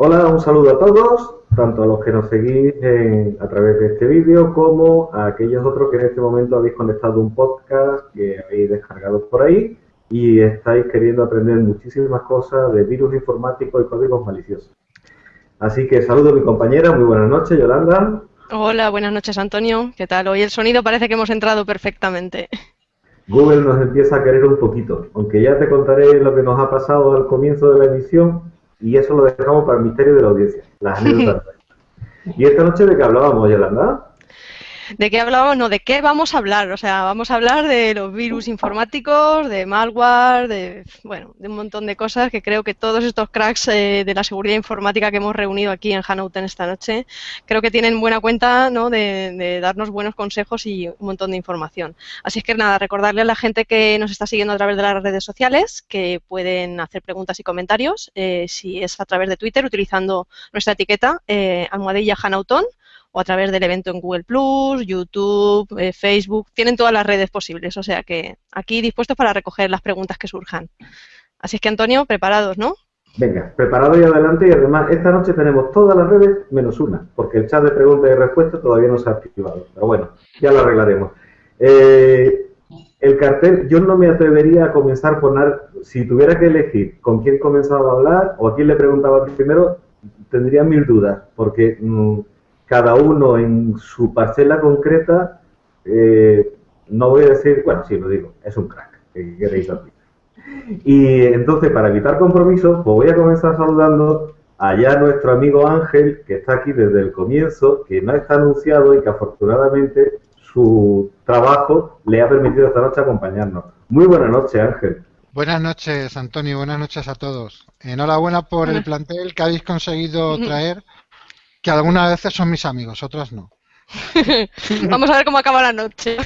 Hola, un saludo a todos, tanto a los que nos seguís a través de este vídeo como a aquellos otros que en este momento habéis conectado un podcast que habéis descargado por ahí y estáis queriendo aprender muchísimas cosas de virus informáticos y códigos maliciosos. Así que saludo a mi compañera, muy buenas noches, Yolanda. Hola, buenas noches, Antonio. ¿Qué tal? Hoy el sonido parece que hemos entrado perfectamente. Google nos empieza a querer un poquito, aunque ya te contaré lo que nos ha pasado al comienzo de la emisión y eso lo dejamos para el misterio de la audiencia, las anécdotas. ¿Y esta noche de qué hablábamos, Yolanda? ¿De qué hablábamos? No, ¿de qué vamos a hablar? O sea, vamos a hablar de los virus informáticos, de malware, de, bueno, de un montón de cosas que creo que todos estos cracks eh, de la seguridad informática que hemos reunido aquí en Hanouten esta noche, creo que tienen buena cuenta ¿no? de, darnos buenos consejos y un montón de información. Así es que nada, recordarle a la gente que nos está siguiendo a través de las redes sociales que pueden hacer preguntas y comentarios, eh, si es a través de Twitter, utilizando nuestra etiqueta eh, almohadilla Hanauton o a través del evento en Google Plus, YouTube, eh, Facebook, tienen todas las redes posibles, o sea que aquí dispuestos para recoger las preguntas que surjan. Así es que Antonio, preparados, ¿no? Venga, preparado y adelante y además esta noche tenemos todas las redes menos una, porque el chat de preguntas y respuestas todavía no se ha activado, pero bueno, ya lo arreglaremos. Eh, el cartel, yo no me atrevería a comenzar por nada, si tuviera que elegir con quién comenzaba a hablar o a quién le preguntaba primero, tendría mil dudas, porque mm, cada uno en su parcela concreta, eh, no voy a decir, bueno, sí, lo digo, es un crack, que queréis Y entonces, para evitar compromisos, pues voy a comenzar saludando allá a nuestro amigo Ángel, que está aquí desde el comienzo, que no está anunciado y que afortunadamente su trabajo le ha permitido esta noche acompañarnos. Muy buenas noches, Ángel. Buenas noches, Antonio. Buenas noches a todos. Enhorabuena por el plantel que habéis conseguido traer que algunas veces son mis amigos, otras no. Vamos a ver cómo acaba la noche.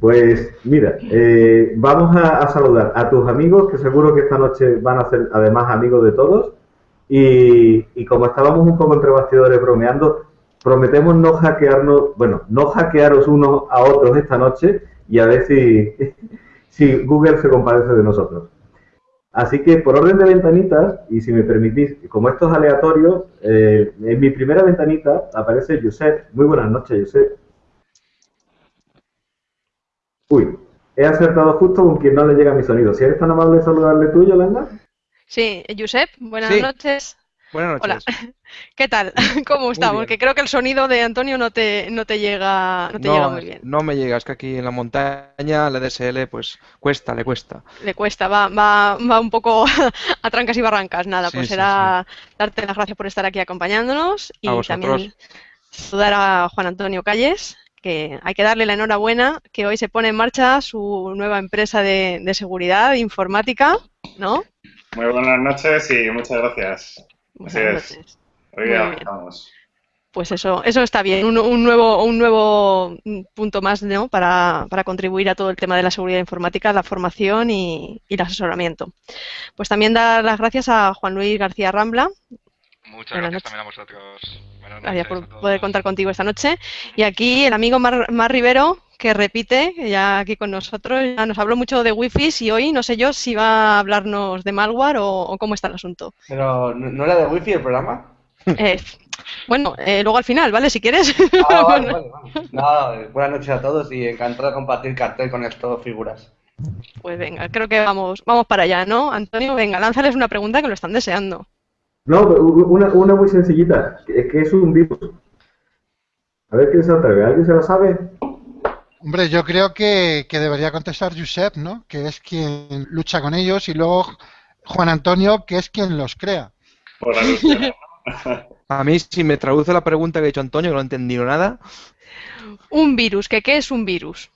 Pues mira, eh, vamos a, saludar a tus amigos que seguro que esta noche van a ser además amigos de todos. Y, y, como estábamos un poco entre bastidores bromeando, prometemos no hackearnos, bueno, no hackearos unos a otros esta noche y a ver si, si Google se compadece de nosotros. Así que por orden de ventanitas, y si me permitís, como esto es aleatorio, eh, en mi primera ventanita aparece Josep. Muy buenas noches, Josep. Uy, he acertado justo con quien no le llega mi sonido. Si eres tan amable de saludarle tú, Yolanda. Sí, Josep, buenas noches. Buenas noches. Hola. ¿Qué tal? ¿Cómo estamos? Porque creo que el sonido de Antonio no te, no te llega no te llega muy bien. No me llega, es que aquí en la montaña la DSL pues cuesta, le cuesta. Le cuesta, va, va, va un poco a trancas y barrancas. Nada, pues será darte las gracias por estar aquí acompañándonos y también saludar a Juan Antonio Calles, que hay que darle la enhorabuena que hoy se pone en marcha su nueva empresa de, de seguridad informática, ¿no? Muy buenas noches y muchas gracias. Así es. Pues eso, eso está bien, un, nuevo, un nuevo punto más ¿no? para, contribuir a todo el tema de la seguridad informática, la formación y, el asesoramiento. Pues también dar las gracias a Juan Luis García Rambla. Muchas gracias también a vosotros. Gracias por poder contar contigo esta noche. Y aquí el amigo Mar, Rivero, que repite, ya aquí con nosotros, ya nos habló mucho de wifi y hoy no sé yo si va a hablarnos de malware o, cómo está el asunto. Pero, ¿no, era de wifi el programa? Eh, bueno, eh, luego al final, ¿vale? Si quieres. Ah, vale, vale, buenas noches a todos y encantado de compartir cartel con estos figuras. Pues venga, creo que vamos, vamos para allá, ¿no? Antonio, venga, lánzales una pregunta que lo están deseando. No, una, una muy sencillita, es que es un virus. A ver quién se atreve, ¿alguien se lo sabe? Hombre, yo creo que, que debería contestar Josep, ¿no? Que es quien lucha con ellos y luego Juan Antonio, que es quien los crea. Por la A mí, si me traduce la pregunta que ha hecho Antonio, que no he entendido nada. Un virus, ¿qué, qué es un virus?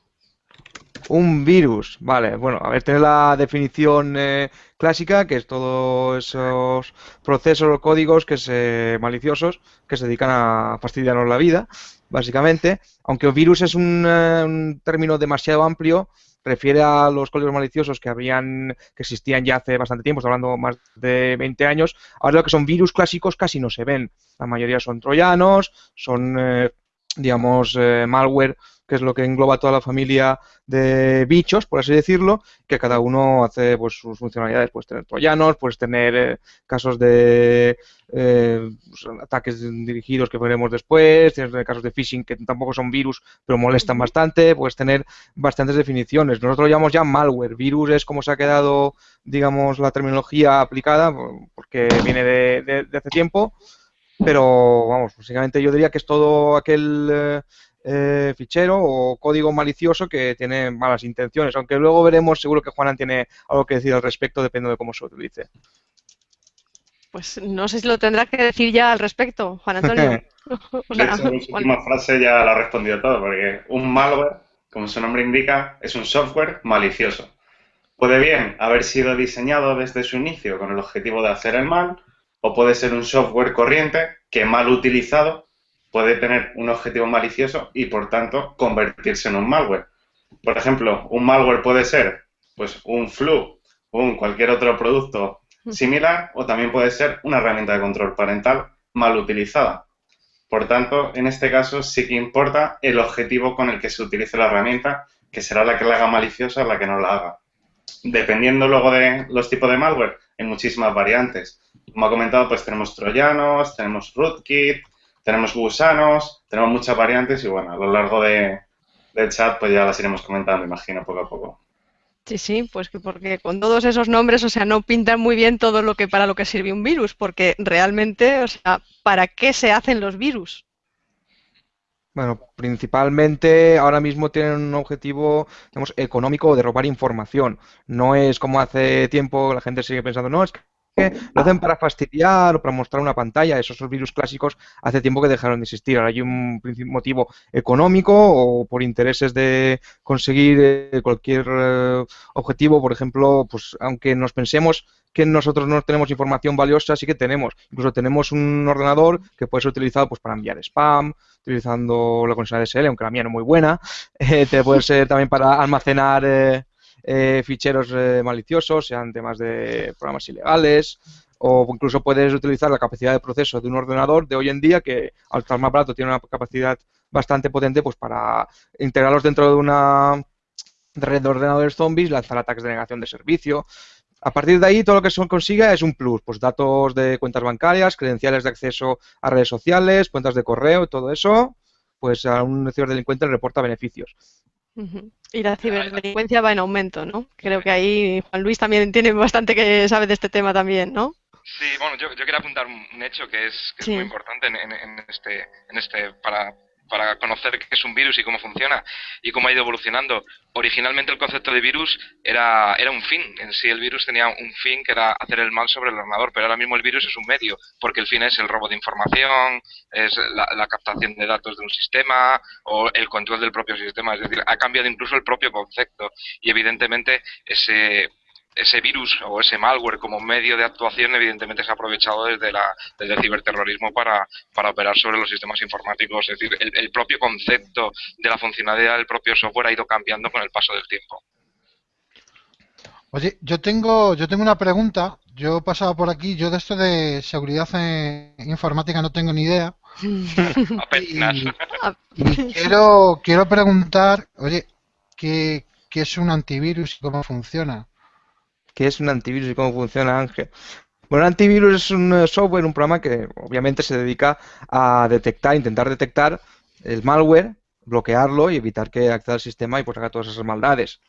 Un virus, vale. Bueno, a ver, tener la definición eh, clásica, que es todos esos procesos o códigos que se, maliciosos que se dedican a fastidiarnos la vida, básicamente. Aunque un virus es un eh, término demasiado amplio, refiere a los códigos maliciosos que habían que existían ya hace bastante tiempo, estoy hablando más de 20 años. Ahora lo que son virus clásicos casi no se ven. La mayoría son troyanos, son, eh, digamos, eh, malware que es lo que engloba toda la familia de bichos, por así decirlo, que cada uno hace pues, sus funcionalidades. Puedes tener troyanos, puedes tener eh, casos de eh, pues, ataques dirigidos que veremos después, tienes casos de phishing que tampoco son virus, pero molestan bastante, puedes tener bastantes definiciones. Nosotros lo llamamos ya malware. Virus es como se ha quedado, digamos, la terminología aplicada, porque viene de, de hace tiempo, pero vamos, básicamente yo diría que es todo aquel eh, eh, fichero o código malicioso que tiene malas intenciones, aunque luego veremos, seguro que Juanan tiene algo que decir al respecto, dependiendo de cómo se utilice. Pues no sé si lo tendrá que decir ya al respecto, Juan Antonio. su última frase ya la ha respondido todo, porque un malware, como su nombre indica, es un software malicioso. Puede bien haber sido diseñado desde su inicio con el objetivo de hacer el mal, o puede ser un software corriente que mal utilizado puede tener un objetivo malicioso y por tanto convertirse en un malware. Por ejemplo, un malware puede ser pues un flu o un cualquier otro producto similar o también puede ser una herramienta de control parental mal utilizada. Por tanto, en este caso sí que importa el objetivo con el que se utilice la herramienta, que será la que la haga maliciosa o la que no la haga. Dependiendo luego de los tipos de malware, hay muchísimas variantes. Como ha comentado, pues tenemos troyanos, tenemos rootkit, tenemos gusanos, tenemos muchas variantes y bueno, a lo largo de, del chat pues ya las iremos comentando, imagino, poco a poco. Sí, sí, pues que porque con todos esos nombres, o sea, no pintan muy bien todo lo que para lo que sirve un virus, porque realmente, o sea, ¿para qué se hacen los virus? Bueno, principalmente ahora mismo tienen un objetivo, digamos, económico de robar información. No es como hace tiempo la gente sigue pensando, no, es que lo hacen para fastidiar o para mostrar una pantalla. Esos virus clásicos hace tiempo que dejaron de existir. Ahora hay un motivo económico o por intereses de conseguir eh, cualquier eh, objetivo. Por ejemplo, pues aunque nos pensemos que nosotros no tenemos información valiosa, sí que tenemos. Incluso tenemos un ordenador que puede ser utilizado pues, para enviar spam, utilizando la conexión DSL, aunque la mía no es muy buena. Eh, puede ser también para almacenar ficheros eh, maliciosos, sean temas de programas ilegales, o incluso puedes utilizar la capacidad de proceso de un ordenador de hoy en día que al estar más barato tiene una capacidad bastante potente pues para integrarlos dentro de una red de ordenadores zombies, lanzar ataques de negación de servicio. A partir de ahí, todo lo que se consiga es un plus, pues datos de cuentas bancarias, credenciales de acceso a redes sociales, cuentas de correo, todo eso, pues a un ciberdelincuente le reporta beneficios. Y la ciberdelincuencia va en aumento, ¿no? Creo que ahí Juan Luis también tiene bastante que sabe de este tema también, ¿no? Sí, bueno, yo, yo quería apuntar un hecho que es, que es muy importante en, en, este, en este para, para conocer qué es un virus y cómo funciona y cómo ha ido evolucionando. Originalmente el concepto de virus era, era un fin, en sí el virus tenía un fin que era hacer el mal sobre el ordenador, pero ahora mismo el virus es un medio, porque el fin es el robo de información, es la, la captación de datos de un sistema o el control del propio sistema, es decir, ha cambiado incluso el propio concepto y evidentemente ese ese virus o ese malware como medio de actuación evidentemente se ha aprovechado desde, la, desde el ciberterrorismo para, para operar sobre los sistemas informáticos. Es decir, el, propio concepto de la funcionalidad del propio software ha ido cambiando con el paso del tiempo. Oye, yo tengo, yo tengo una pregunta. Yo he pasado por aquí, yo de esto de seguridad informática no tengo ni idea. y, quiero, quiero preguntar, oye, ¿qué, ¿qué es un antivirus y cómo funciona? Qué es un antivirus y cómo funciona Ángel. Bueno, un antivirus es un eh, software, un programa que obviamente se dedica a detectar, intentar detectar el malware, bloquearlo y evitar que acceda al sistema y pues haga todas esas maldades.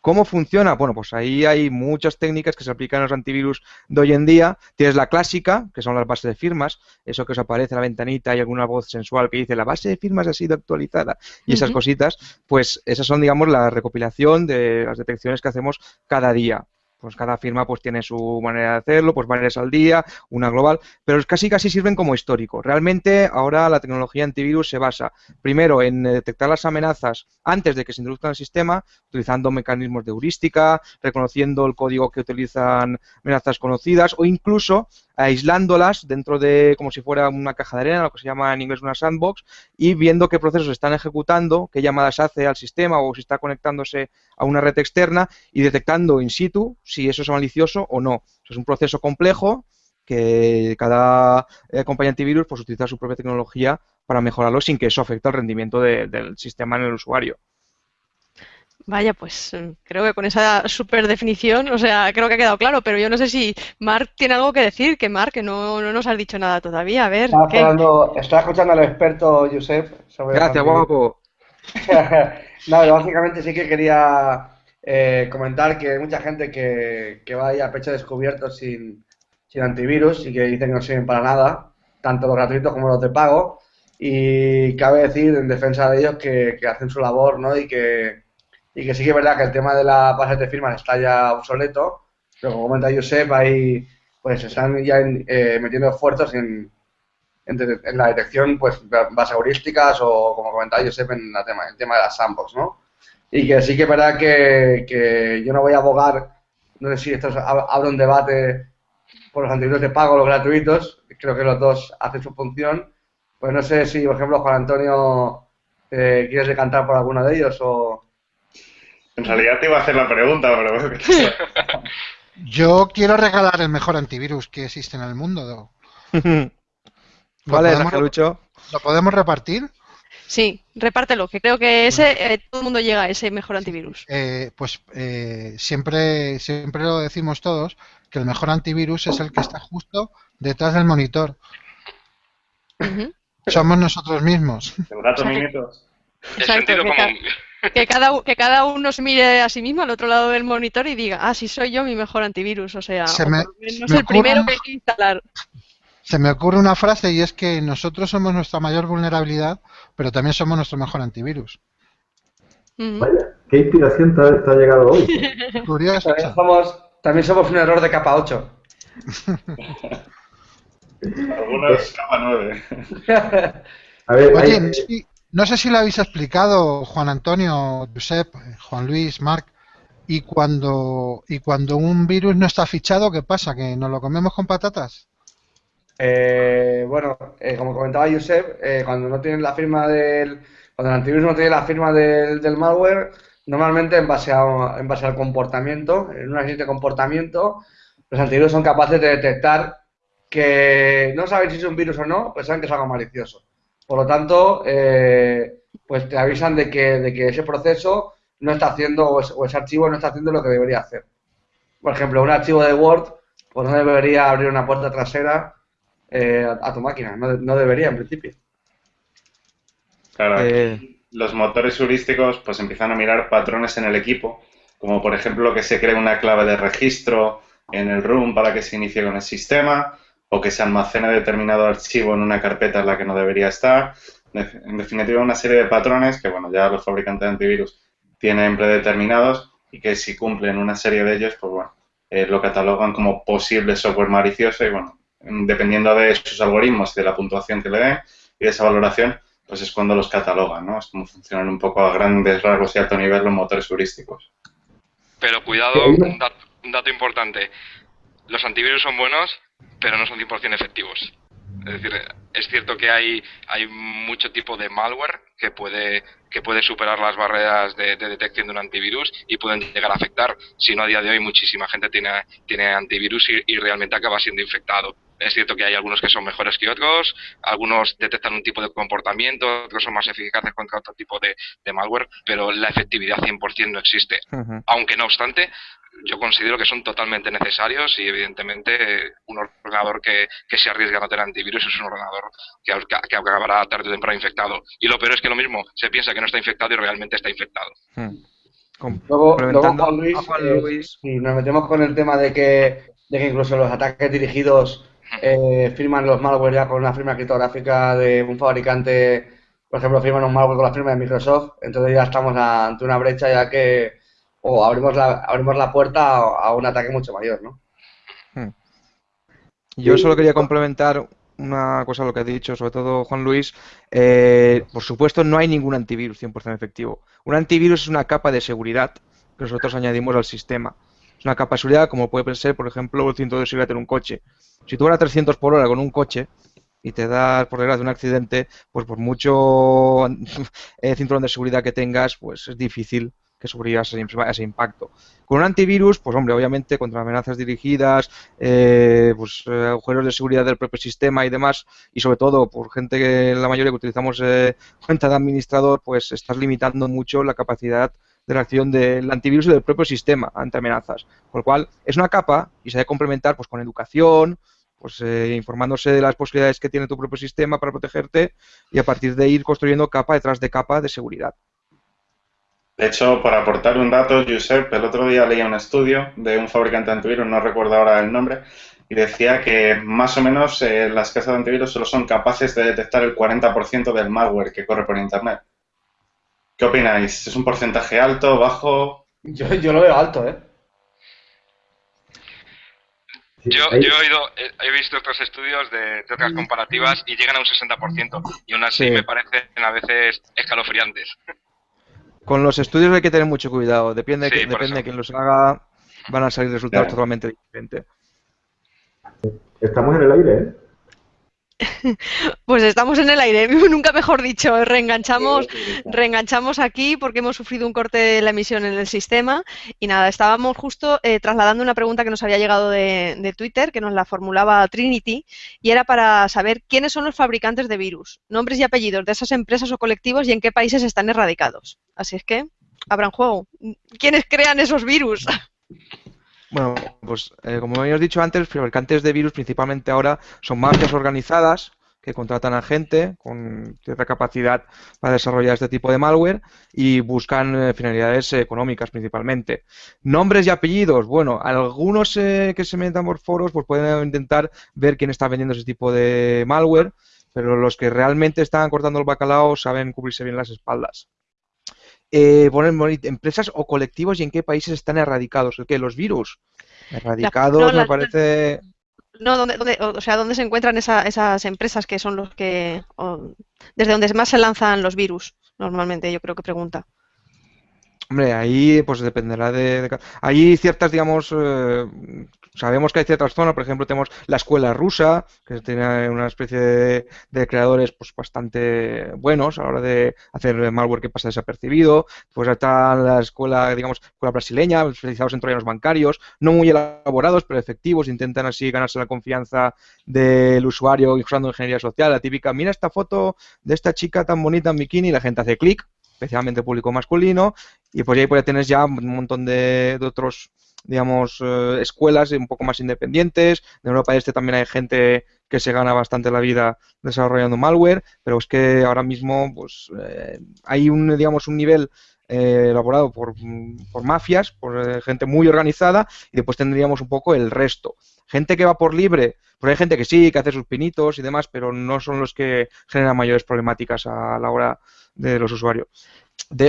¿Cómo funciona? Bueno, pues ahí hay muchas técnicas que se aplican a los antivirus de hoy en día. Tienes la clásica, que son las bases de firmas, eso que os aparece en la ventanita y alguna voz sensual que dice la base de firmas ha sido actualizada y esas cositas, pues esas son, digamos, la recopilación de las detecciones que hacemos cada día pues cada firma pues tiene su manera de hacerlo, pues varias al día, una global, pero casi casi sirven como histórico. Realmente ahora la tecnología antivirus se basa primero en detectar las amenazas antes de que se introduzcan el sistema, utilizando mecanismos de heurística, reconociendo el código que utilizan amenazas conocidas o incluso aislándolas dentro de como si fuera una caja de arena, lo que se llama en inglés una sandbox, y viendo qué procesos están ejecutando, qué llamadas hace al sistema o si está conectándose a una red externa y detectando in situ si eso es malicioso o no. es un proceso complejo que cada eh, compañía antivirus pues utiliza su propia tecnología para mejorarlo sin que eso afecte al rendimiento del sistema en el usuario. Vaya, pues mm, creo que con esa super definición, o sea, creo que ha quedado claro, pero yo no sé si Mark tiene algo que decir, que Mark, que no, no nos has dicho nada todavía. A ver. Estaba, escuchando al experto Josep Gracias, guapo. no, básicamente sí que quería eh, comentar que hay mucha gente que, que va ahí a pecho descubierto sin, sin antivirus y que dicen que no sirven para nada, tanto los gratuitos como los de pago. Y cabe decir en defensa de ellos que, que hacen su labor, ¿no? Y que y que sí que es verdad que el tema de la base de firmas está ya obsoleto, pero como comenta Josep, ahí pues están ya eh, metiendo esfuerzos en, en, la detección pues bases heurísticas o como comentaba Josep en la tema, el tema de las sandbox, ¿no? Y que sí que es verdad que, que yo no voy a abogar, no sé si esto abre un debate por los antivirus de pago los gratuitos, creo que los dos hacen su función, pues no sé si, por ejemplo, Juan Antonio, eh, ¿quieres decantar por alguno de ellos o...? En realidad te iba a hacer la pregunta, pero... Yo quiero regalar el mejor antivirus que existe en el mundo. ¿Cuál es, Lucho? ¿Lo podemos repartir? Sí, repártelo, que creo que ese eh, todo el mundo llega a ese mejor antivirus. Eh, pues eh, siempre, siempre lo decimos todos, que el mejor antivirus es el que está justo detrás del monitor. Somos nosotros mismos. gato minutos. Exacto, que cada, que cada uno se mire a sí mismo al otro lado del monitor y diga, ah, sí soy yo mi mejor antivirus, o sea, no es el primero que hay que instalar. Se me ocurre una frase y es que nosotros somos nuestra mayor vulnerabilidad, pero también somos nuestro mejor antivirus. Vaya, qué inspiración te ha, llegado hoy. Curioso. También somos, también somos un error de capa 8. Algunos capa 9. A ver, Oye, no sé si lo habéis explicado, Juan Antonio, Josep, Juan Luis, Marc. Y cuando, y cuando un virus no está fichado, ¿qué pasa? ¿Que nos lo comemos con patatas? Eh, bueno, eh, como comentaba Josep, eh, cuando no tienen la firma del. Cuando el antivirus no tiene la firma del, malware, normalmente en base, a, en base al comportamiento, en un análisis de comportamiento, los antivirus son capaces de detectar que no saben si es un virus o no, pues saben que es algo malicioso. Por lo tanto, eh, pues te avisan de que, de que ese proceso no está haciendo, o, ese archivo no está haciendo lo que debería hacer. Por ejemplo, un archivo de Word, pues no debería abrir una puerta trasera eh, a, tu máquina, no, debería en principio. Claro, eh. los motores heurísticos pues empiezan a mirar patrones en el equipo, como por ejemplo que se cree una clave de registro en el room para que se inicie con el sistema, o que se almacene determinado archivo en una carpeta en la que no debería estar. En definitiva, una serie de patrones que, bueno, ya los fabricantes de antivirus tienen predeterminados y que si cumplen una serie de ellos, pues bueno, eh, lo catalogan como posible software malicioso y, bueno, dependiendo de sus algoritmos y de la puntuación que le den y de esa valoración, pues es cuando los catalogan, ¿no? Es como funcionan un poco a grandes rasgos y alto nivel los motores heurísticos. Pero cuidado, un dato, un dato importante. Los antivirus son buenos pero no son 100% efectivos. Es decir, es cierto que hay, hay mucho tipo de malware que puede, que puede superar las barreras de, detección de un antivirus y pueden llegar a afectar. Si no, a día de hoy muchísima gente tiene, tiene antivirus y, realmente acaba siendo infectado. Es cierto que hay algunos que son mejores que otros, algunos detectan un tipo de comportamiento, otros son más eficaces contra otro tipo de, malware, pero la efectividad 100% no existe. Aunque no obstante, yo considero que son totalmente necesarios y evidentemente un ordenador que, se arriesga a no tener antivirus es un ordenador que, que, acabará tarde o temprano infectado. Y lo peor es que lo mismo, se piensa que no está infectado y realmente está infectado. Hmm. Luego, Juan Luis, eh, nos metemos con el tema de que, de que incluso los ataques dirigidos. Eh, firman los malware ya con una firma criptográfica de un fabricante, por ejemplo, firman un malware con la firma de Microsoft, entonces ya estamos ante una brecha ya que o abrimos la, abrimos la puerta a, un ataque mucho mayor, ¿no? Hmm. Yo solo quería complementar una cosa a lo que ha dicho, sobre todo Juan Luis. Eh, por supuesto, no hay ningún antivirus 100% efectivo. Un antivirus es una capa de seguridad que nosotros añadimos al sistema. Es una capa de seguridad como puede ser, por ejemplo, el cinturón de seguridad en un coche. Si tú vas a 300 por hora con un coche y te das por desgracia un accidente, pues por mucho eh, cinturón de seguridad que tengas, pues es difícil que sufría ese, ese, impacto. Con un antivirus, pues hombre, obviamente contra amenazas dirigidas, eh, pues eh, agujeros de seguridad del propio sistema y demás, y sobre todo por gente que la mayoría que utilizamos eh, cuenta de administrador, pues estás limitando mucho la capacidad de reacción del antivirus y del propio sistema ante amenazas. Con lo cual, es una capa y se debe complementar pues con educación, pues informándose de las posibilidades que tiene tu propio sistema para protegerte y a partir de ir construyendo capa detrás de capa de seguridad. De hecho, para aportar un dato, Josep, el otro día leía un estudio de un fabricante de antivirus, no recuerdo ahora el nombre, y decía que más o menos eh, las casas de antivirus solo son capaces de detectar el 40% del malware que corre por Internet. ¿Qué opináis? ¿Es un porcentaje alto, bajo? Yo, yo lo veo alto, ¿eh? Yo, yo, he, oído, he, visto otros estudios de, otras comparativas y llegan a un 60%, y aún así me parecen a veces escalofriantes. Con los estudios hay que tener mucho cuidado. Depende, depende de quién los haga, van a salir resultados totalmente diferentes. Estamos en el aire, ¿eh? Pues estamos en el aire, nunca mejor dicho, reenganchamos, reenganchamos aquí porque hemos sufrido un corte de la emisión en el sistema y nada, estábamos justo eh, trasladando una pregunta que nos había llegado de, Twitter, que nos la formulaba Trinity, y era para saber quiénes son los fabricantes de virus, nombres y apellidos de esas empresas o colectivos y en qué países están erradicados. Así es que, abran juego. ¿Quiénes crean esos virus? Bueno, pues eh, como habíamos dicho antes, fabricantes de virus principalmente ahora son mafias organizadas que contratan a gente con cierta capacidad para desarrollar este tipo de malware y buscan eh, finalidades económicas principalmente. Nombres y apellidos, bueno, algunos eh, que se metan por foros pues pueden intentar ver quién está vendiendo ese tipo de malware, pero los que realmente están cortando el bacalao saben cubrirse bien las espaldas eh, poner empresas o colectivos y en qué países están erradicados. ¿Qué? ¿Los virus? Erradicados me parece... No, ¿dónde, o sea, ¿dónde se encuentran esas empresas que son los que... desde donde más se lanzan los virus, normalmente, yo creo que pregunta. Hombre, ahí pues dependerá de... hay ciertas, digamos, eh, sabemos que hay ciertas zonas, por ejemplo, tenemos la escuela rusa, que tiene una especie de, creadores pues bastante buenos a la hora de hacer malware que pasa desapercibido. Pues está la escuela, digamos, escuela brasileña, especializados en troyanos bancarios, no muy elaborados, pero efectivos, intentan así ganarse la confianza del usuario usando ingeniería social. La típica, mira esta foto de esta chica tan bonita en bikini la gente hace clic, especialmente público masculino, y pues ahí pues tienes ya un montón de otros digamos, eh, escuelas un poco más independientes. En Europa Este también hay gente que se gana bastante la vida desarrollando malware, pero es que ahora mismo pues eh, hay un, digamos, un nivel eh, elaborado por, por, mafias, por gente muy organizada, y después tendríamos un poco el resto. Gente que va por libre, pues hay gente que sí, que hace sus pinitos y demás, pero no son los que generan mayores problemáticas a la hora de los usuarios.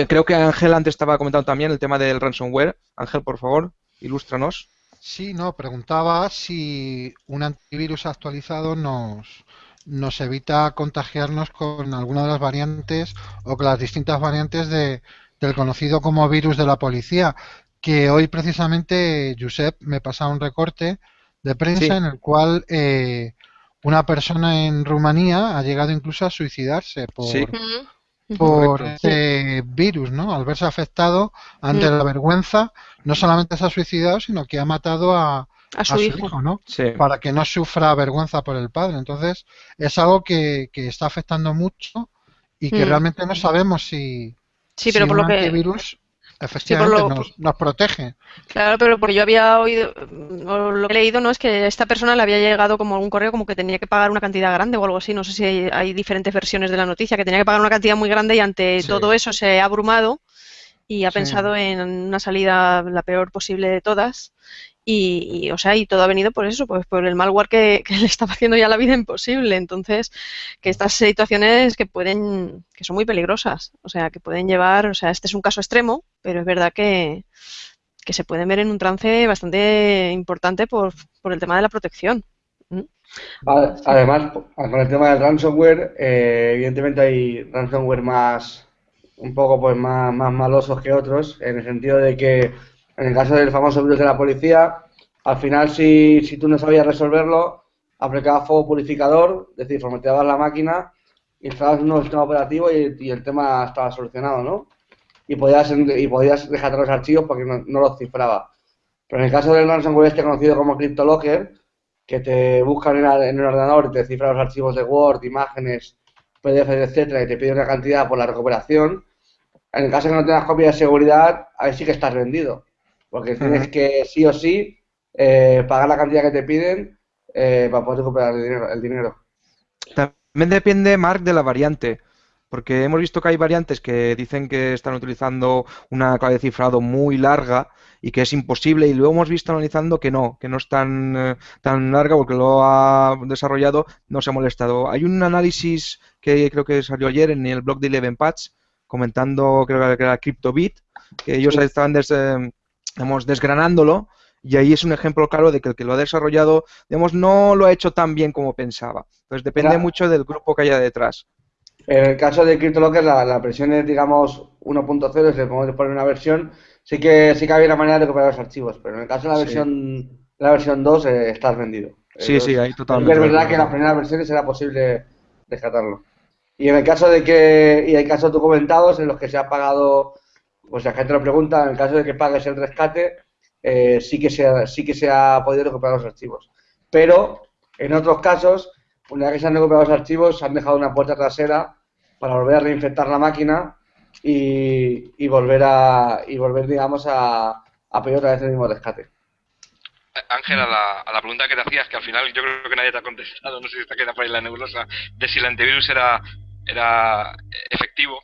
creo que Ángel antes estaba comentando también el tema del ransomware. Ángel, por favor. Ilústranos. Sí, no, preguntaba si un antivirus actualizado nos, nos evita contagiarnos con alguna de las variantes o con las distintas variantes de, del conocido como virus de la policía, que hoy precisamente, Josep, me pasa un recorte de prensa en el cual eh, una persona en Rumanía ha llegado incluso a suicidarse por, por ese virus, ¿no? Al verse afectado ante la vergüenza, no solamente se ha suicidado, sino que ha matado a, su, hijo. ¿no? Para que no sufra vergüenza por el padre. Entonces, es algo que, que está afectando mucho y que mm. realmente no sabemos si, sí, pero por lo que... efectivamente nos, protege. Claro, pero porque yo había oído, o lo que he leído, no es que esta persona le había llegado como algún correo como que tenía que pagar una cantidad grande o algo así. No sé si hay, diferentes versiones de la noticia, que tenía que pagar una cantidad muy grande y ante todo eso se ha abrumado y ha pensado en una salida la peor posible de todas y, o sea, y todo ha venido por eso, pues por el malware que, le estaba haciendo ya la vida imposible. Entonces, que estas situaciones que pueden, que son muy peligrosas, o sea, que pueden llevar, o sea, este es un caso extremo, pero es verdad que, que se pueden ver en un trance bastante importante por, por el tema de la protección. ¿Mm? Además, con el tema del ransomware, eh, evidentemente hay ransomware más, un poco pues más, más malosos que otros, en el sentido de que en el caso del famoso virus de la policía, al final si, si tú no sabías resolverlo, aplicabas fuego purificador, es decir, formateabas la máquina, instalabas un nuevo sistema operativo y, el tema estaba solucionado, ¿no? y podías, y podías dejar los archivos porque no, los cifraba. Pero en el caso del ransomware este conocido como CryptoLocker, que te buscan en, el ordenador y te cifra los archivos de Word, imágenes, PDF, etcétera, y te pide una cantidad por la recuperación, en el caso de que no tengas copia de seguridad, ahí sí que estás vendido. Porque tienes que sí o sí eh, pagar la cantidad que te piden eh, para poder recuperar el dinero, También depende, Mark, de la variante. Porque hemos visto que hay variantes que dicen que están utilizando una clave de cifrado muy larga y que es imposible y luego hemos visto analizando que no, que no es tan, eh, tan larga porque lo ha desarrollado, no se ha molestado. Hay un análisis que creo que salió ayer en el blog de Eleven Patch comentando, creo que era CryptoBit, que ellos estaban des, desgranándolo y ahí es un ejemplo claro de que el que lo ha desarrollado, digamos, no lo ha hecho tan bien como pensaba. Entonces depende mucho del grupo que haya detrás. En el caso de CryptoLocker, la, la versión es, digamos, 1.0, si le podemos poner una versión, sí que sí que había una manera de recuperar los archivos, pero en el caso de la versión, la versión 2 eh, estás vendido. Sí, sí, ahí totalmente. Es verdad que en las primeras versiones era posible rescatarlo. Y en el caso de que, y hay casos documentados en los que se ha pagado, pues la gente lo pregunta, en el caso de que pagues el rescate, eh, sí, que se ha, sí que se ha podido recuperar los archivos. Pero en otros casos, una vez que se han recuperado los archivos, se han dejado una puerta trasera para volver a reinfectar la máquina y, y volver a y volver digamos a, pedir otra vez el mismo rescate. Ángel, a la, pregunta que te hacías, que al final yo creo que nadie te ha contestado, no sé si está queda por ahí la nebulosa, de si el antivirus era, era efectivo.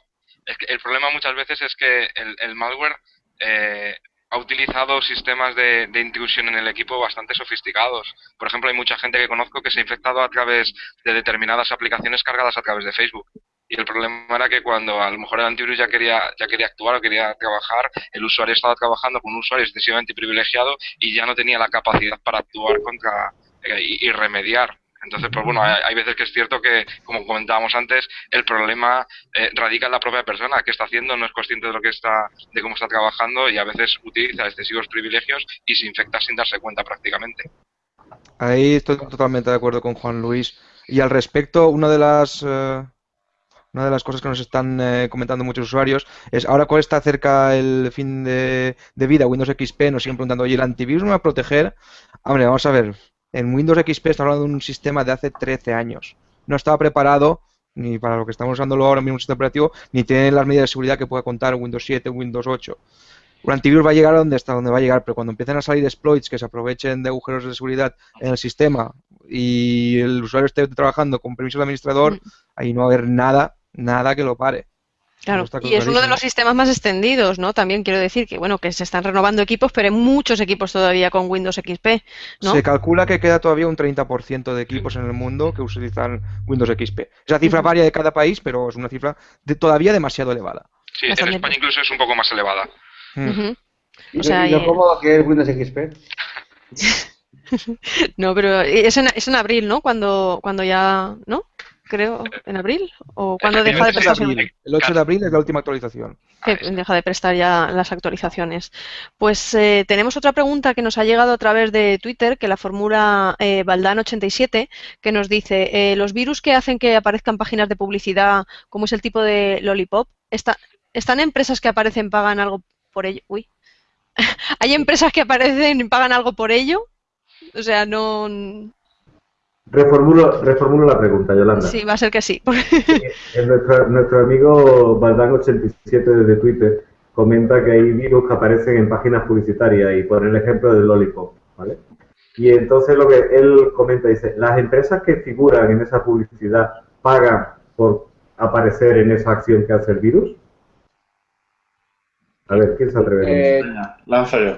Es que el problema muchas veces es que el, malware eh, ha utilizado sistemas de, de, intrusión en el equipo bastante sofisticados. Por ejemplo, hay mucha gente que conozco que se ha infectado a través de determinadas aplicaciones cargadas a través de Facebook. Y el problema era que cuando a lo mejor el antivirus ya quería, ya quería actuar o quería trabajar, el usuario estaba trabajando con un usuario excesivamente privilegiado y ya no tenía la capacidad para actuar contra eh, y, remediar. Entonces, pues bueno, hay, veces que es cierto que, como comentábamos antes, el problema eh, radica en la propia persona que está haciendo, no es consciente de lo que está, de cómo está trabajando y a veces utiliza excesivos privilegios y se infecta sin darse cuenta prácticamente. Ahí estoy totalmente de acuerdo con Juan Luis. Y al respecto, una de las eh, una de las cosas que nos están eh, comentando muchos usuarios es ahora cuál está cerca el fin de, vida Windows XP, nos siguen preguntando, oye, ¿el antivirus me va a proteger? Hombre, vamos a ver, en Windows XP estamos hablando de un sistema de hace 13 años. No estaba preparado ni para lo que estamos usando ahora mismo un sistema operativo, ni tiene las medidas de seguridad que pueda contar Windows 7 o Windows 8. Un antivirus va a llegar a donde está, donde va a llegar, pero cuando empiecen a salir exploits que se aprovechen de agujeros de seguridad en el sistema y el usuario esté trabajando con permiso de administrador, mm. ahí no va a haber nada nada que lo pare. Claro, y es uno de los sistemas más extendidos, ¿no? También quiero decir que, bueno, que se están renovando equipos, pero hay muchos equipos todavía con Windows XP, ¿no? Se calcula que queda todavía un 30% de equipos en el mundo que utilizan Windows XP. Esa cifra varía de cada país, pero es una cifra de, todavía demasiado elevada. Sí, en España incluso es un poco más elevada. O sea, ¿Y lo cómodo que es Windows XP? no, pero es en, es en abril, ¿no? Cuando, cuando ya, ¿no? Creo, en abril, o cuando deja de prestar. El 8 de abril es la última actualización. deja de prestar ya las actualizaciones. Pues eh, tenemos otra pregunta que nos ha llegado a través de Twitter, que la formula eh, Baldan87, que nos dice, eh, los virus que hacen que aparezcan páginas de publicidad, como es el tipo de Lollipop, está, ¿están empresas que aparecen pagan algo por ello? Uy. ¿Hay empresas que aparecen y pagan algo por ello? O sea, no, Reformulo, reformulo la pregunta, Yolanda. Sí, va a ser que sí. nuestro, nuestro amigo Baldan87 desde Twitter comenta que hay virus que aparecen en páginas publicitarias y pone el ejemplo del Lollipop, ¿vale? Y entonces lo que él comenta dice, las empresas que figuran en esa publicidad pagan por aparecer en esa acción que hace el virus. A ver, ¿quién se atreve? Eh, lanzo yo.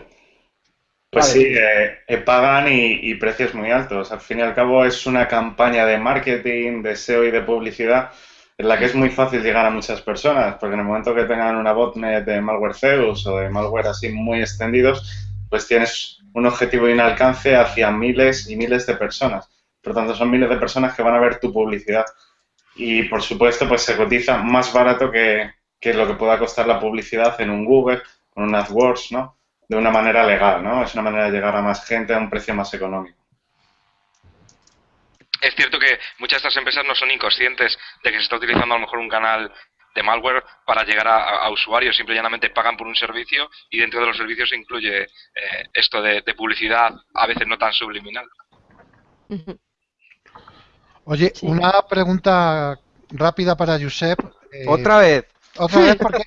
Pues sí, eh, pagan y, precios muy altos. Al fin y al cabo es una campaña de marketing, de SEO y de publicidad en la que es muy fácil llegar a muchas personas, porque en el momento que tengan una botnet de malware Zeus o de malware así muy extendidos, pues tienes un objetivo y un alcance hacia miles y miles de personas. Por lo tanto, son miles de personas que van a ver tu publicidad. Y por supuesto, pues se cotiza más barato que, que lo que pueda costar la publicidad en un Google, con un AdWords, ¿no? De una manera legal, ¿no? Es una manera de llegar a más gente a un precio más económico. Es cierto que muchas de estas empresas no son inconscientes de que se está utilizando a lo mejor un canal malware para llegar a, usuarios. Simple y llanamente pagan por un servicio y dentro de los servicios se incluye eh, esto de, publicidad, a veces no tan subliminal. Oye, una pregunta rápida para Josep. Eh, Otra vez. Otra vez porque...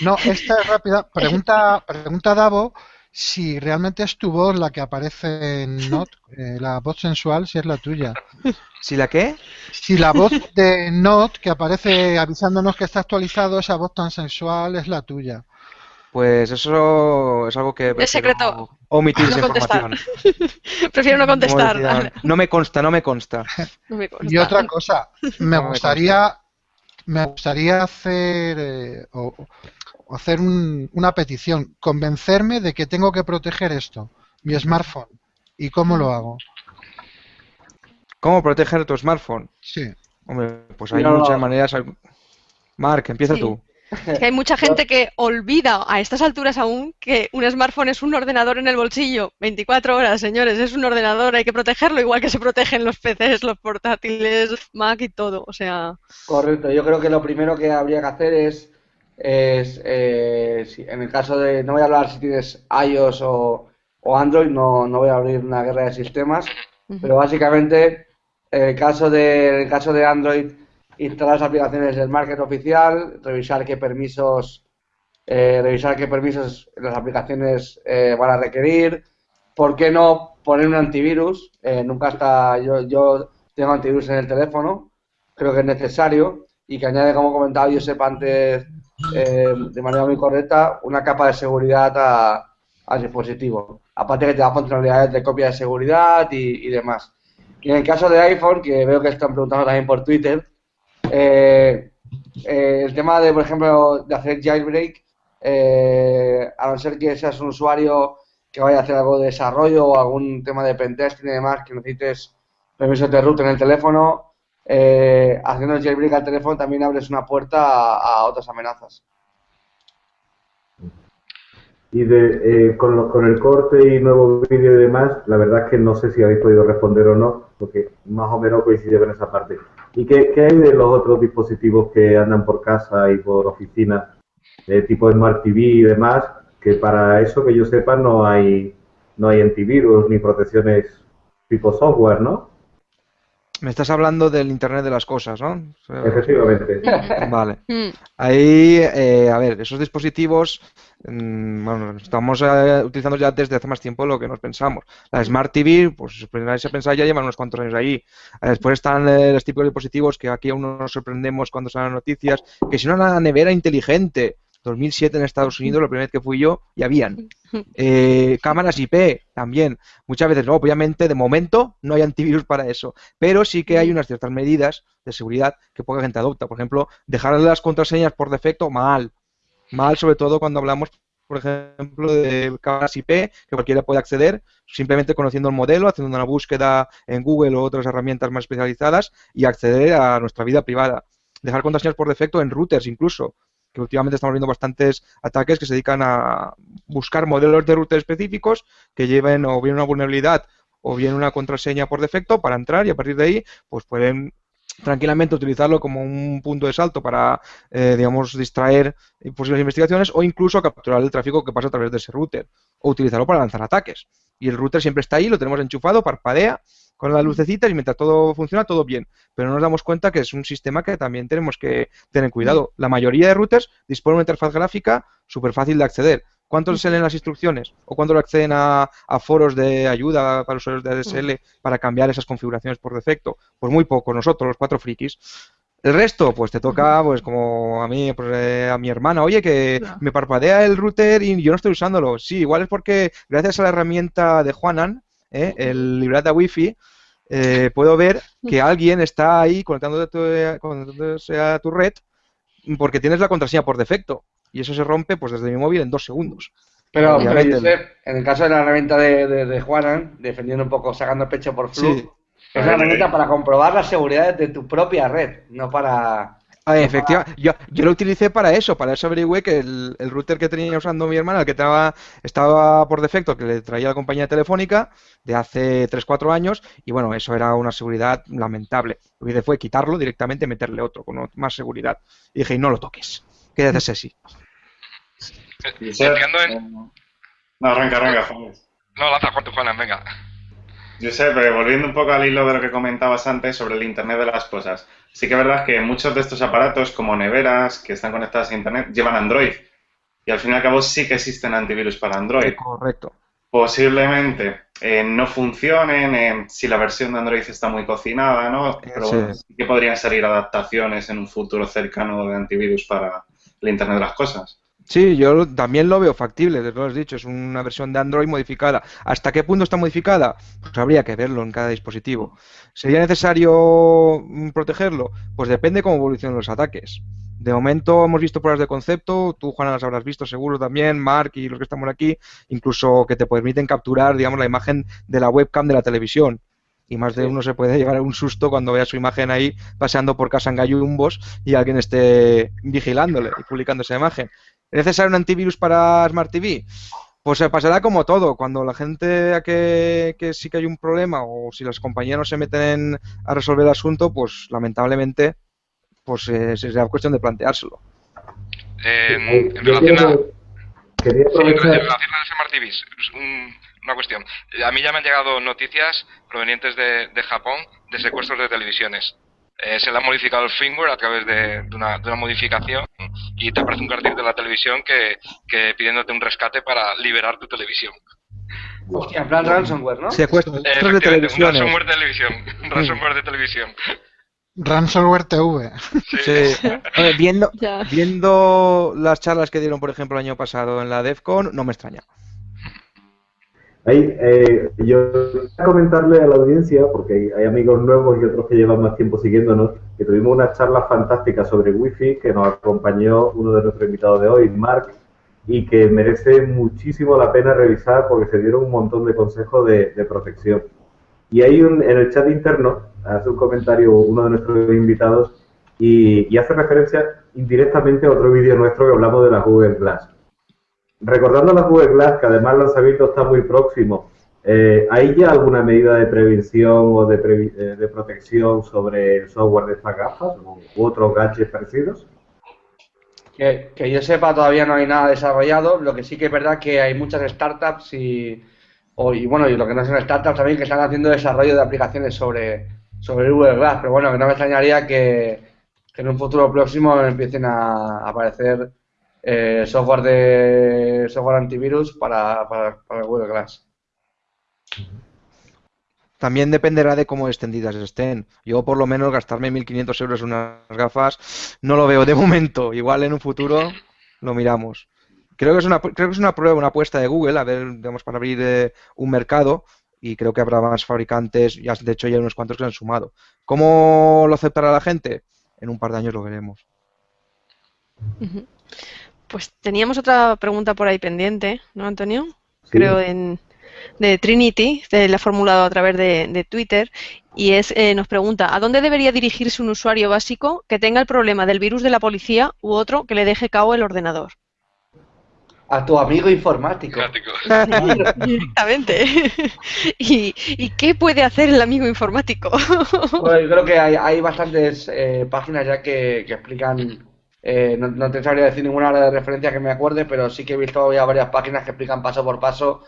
No, esta es rápida. Pregunta, pregunta Davo si realmente es tu voz la que aparece en Not, eh, la voz sensual, si es la tuya. ¿Si la qué? Si la voz de Not que aparece avisándonos que está actualizado, esa voz tan sensual es la tuya. Pues eso es algo que... Es secreto. Omitir esa información. prefiero no contestar. No me consta, no me consta. Y otra cosa, me gustaría... Me gustaría hacer eh, hacer una petición, convencerme de que tengo que proteger esto, mi smartphone. ¿Y cómo lo hago? ¿Cómo proteger tu smartphone? Sí. Hombre, pues hay muchas maneras. Mark, empieza tú. Es que hay mucha gente que olvida a estas alturas aún que un smartphone es un ordenador en el bolsillo. 24 horas, señores, es un ordenador, hay que protegerlo igual que se protegen los PCs, los portátiles, Mac y todo. O sea. Correcto, yo creo que lo primero que habría que hacer es es, eh, en el caso de, no voy a hablar si tienes iOS o, Android, no, no, voy a abrir una guerra de sistemas, pero básicamente en el caso de, el caso de Android, instalar las aplicaciones del market oficial, revisar qué permisos, eh, revisar qué permisos las aplicaciones eh, van a requerir, ¿por qué no poner un antivirus? nunca está, yo, yo tengo antivirus en el teléfono, creo que es necesario y que añade, como comentaba yo sepa antes eh, de manera muy correcta una capa de seguridad al dispositivo. Aparte que te da funcionalidades de copia de seguridad y, demás. Y en el caso de iPhone, que veo que están preguntando también por Twitter, eh, eh, el tema de, por ejemplo, de hacer jailbreak, a no ser que seas un usuario que vaya a hacer algo de desarrollo o algún tema de pentesting y demás, que necesites permisos de root en el teléfono, eh, haciendo jailbreak al teléfono también abres una puerta a, otras amenazas. Y de, eh, con, el corte y nuevo vídeo y demás, la verdad es que no sé si habéis podido responder o no, porque más o menos coincide con esa parte. ¿Y qué, hay de los otros dispositivos que andan por casa y por oficina, de tipo Smart TV y demás, que para eso que yo sepa no hay, no hay antivirus ni protecciones tipo software, ¿no? Me estás hablando del Internet de las cosas, ¿no? Efectivamente. Vale. Mm. Ahí, eh, a ver, esos dispositivos, mm, bueno, estamos eh, utilizando ya desde hace más tiempo lo que nos pensamos. La Smart TV, pues si a pensar, ya llevan unos cuantos años ahí. Eh, después están los tipos de dispositivos que aquí aún nos sorprendemos cuando salen noticias, que si no una nevera inteligente, 2007 en Estados Unidos, la primera vez que fui yo, y habían. Eh, cámaras IP también. Muchas veces, obviamente, de momento no hay antivirus para eso, pero sí que hay unas ciertas medidas de seguridad que poca gente adopta. Por ejemplo, dejar las contraseñas por defecto mal. Mal, sobre todo cuando hablamos, por ejemplo, de cámaras IP, que cualquiera puede acceder, simplemente conociendo el modelo, haciendo una búsqueda en Google o otras herramientas más especializadas y acceder a nuestra vida privada. Dejar contraseñas por defecto en routers incluso que últimamente estamos viendo bastantes ataques que se dedican a buscar modelos de router específicos que lleven o bien una vulnerabilidad o bien una contraseña por defecto para entrar y a partir de ahí pues pueden tranquilamente utilizarlo como un punto de salto para, eh, digamos, distraer posibles investigaciones o incluso capturar el tráfico que pasa a través de ese router o utilizarlo para lanzar ataques. Y el router siempre está ahí, lo tenemos enchufado, parpadea con las lucecitas y mientras todo funciona, todo bien. Pero no nos damos cuenta que es un sistema que también tenemos que tener cuidado. La mayoría de routers disponen de una interfaz gráfica súper fácil de acceder. ¿Cuántos se leen las instrucciones? ¿O cuántos acceden a, foros de ayuda para usuarios de ADSL para cambiar esas configuraciones por defecto? Pues muy poco, nosotros, los cuatro frikis. El resto, pues te toca, pues como a mí, pues, eh, a mi hermana, oye, que me parpadea el router y yo no estoy usándolo. Sí, igual es porque gracias a la herramienta de Juanan, ¿eh? el librata wifi, eh, puedo ver que alguien está ahí conectándose a tu red porque tienes la contraseña por defecto y eso se rompe pues desde mi móvil en dos segundos. Pero, en el caso de la herramienta de, de, Juanan, defendiendo un poco, sacando pecho por flu, es una herramienta para comprobar las seguridades de tu propia red, no para Ah, efectivamente, yo, yo, lo utilicé para eso, para eso averigüé que el, el, router que tenía usando mi hermana, el que estaba, estaba por defecto, que le traía la compañía telefónica de hace 3-4 años, y bueno, eso era una seguridad lamentable. Lo que hice fue quitarlo directamente y meterle otro con más seguridad. Y dije, y no lo toques, quédate así. No, arranca, arranca, No, lanza Juana, venga. Pero volviendo un poco al hilo de lo que comentabas antes sobre el Internet de las cosas. Sí que es verdad que muchos de estos aparatos, como neveras, que están conectadas a Internet, llevan Android. Y al fin y al cabo sí que existen antivirus para Android. correcto. Posiblemente eh, no funcionen eh, si la versión de Android está muy cocinada, ¿no? Pero sí. que podrían salir adaptaciones en un futuro cercano de antivirus para el Internet de las cosas. Sí, yo también lo veo factible, desde lo has dicho, es una versión de Android modificada. ¿Hasta qué punto está modificada? Pues habría que verlo en cada dispositivo. ¿Sería necesario mm, protegerlo? Pues depende cómo evolucionen los ataques. De momento hemos visto pruebas de concepto, tú Juana las habrás visto seguro también, Mark y los que estamos aquí, incluso que te permiten capturar, digamos, la imagen de la webcam de la televisión. Y más de uno se puede llevar a un susto cuando vea su imagen ahí paseando por casa en gallumbos y alguien esté vigilándole y publicando esa imagen. ¿Es necesario un antivirus para Smart TV? Pues se pasará como todo, cuando la gente vea que, que, sí que hay un problema o si las compañías no se meten a resolver el asunto, pues lamentablemente pues eh, será cuestión de planteárselo. En, en relación a... Sí, en relación a Smart TV, un, una cuestión. A mí ya me han llegado noticias provenientes de, de Japón de secuestros de televisiones. Eh, se le ha modificado el firmware a través de, de, una, de, una, modificación y te aparece un cartel de la televisión que, que pidiéndote un rescate para liberar tu televisión. Hostia, en plan ransomware, ¿no? Secuestros eh, de televisión. Ransomware de televisión. Ransomware de televisión. Ransomware TV. Sí. sí. Ver, viendo, viendo las charlas que dieron, por ejemplo, el año pasado en la DEFCON, no me extraña. Ahí, eh, yo voy a comentarle a la audiencia, porque hay amigos nuevos y otros que llevan más tiempo siguiéndonos, que tuvimos una charla fantástica sobre Wi-Fi que nos acompañó uno de nuestros invitados de hoy, Mark, y que merece muchísimo la pena revisar porque se dieron un montón de consejos de, protección. Y hay un, en el chat interno, hace un comentario uno de nuestros invitados y, y hace referencia indirectamente a otro vídeo nuestro que hablamos de la Google Glass. Recordando la Google Glass, que además el lanzamiento está muy próximo, eh, ¿hay ya alguna medida de prevención o de, eh, de, protección sobre el software de estas gafas u otros gadgets parecidos? Que, yo sepa, todavía no hay nada desarrollado. Lo que sí que es verdad que hay muchas startups y, o, y bueno, y lo que no son startups también que están haciendo desarrollo de aplicaciones sobre, sobre Google Glass. Pero bueno, que no me extrañaría que en un futuro próximo empiecen a aparecer eh, software de software antivirus para, para, para Google Glass. También dependerá de cómo extendidas estén. Yo, por lo menos, gastarme 1.500 euros en unas gafas no lo veo de momento. Igual en un futuro lo miramos. Creo que es una, creo que es una prueba, una apuesta de Google, a ver, digamos, para abrir eh, un mercado y creo que habrá más fabricantes, ya de hecho ya hay unos cuantos que han sumado. ¿Cómo lo aceptará la gente? En un par de años lo veremos. Uh -huh. Pues teníamos otra pregunta por ahí pendiente, ¿no, Antonio? Sí. Creo en, de Trinity, de, la ha formulado a través de, de Twitter, y es eh, nos pregunta, ¿a dónde debería dirigirse un usuario básico que tenga el problema del virus de la policía u otro que le deje cao el ordenador? A tu amigo informático. Directamente. ¿Y, ¿Y, qué puede hacer el amigo informático? Bueno, yo creo que hay, hay bastantes eh, páginas ya que, que explican eh, no, no, te sabría decir ninguna de referencia que me acuerde, pero sí que he visto ya varias páginas que explican paso por paso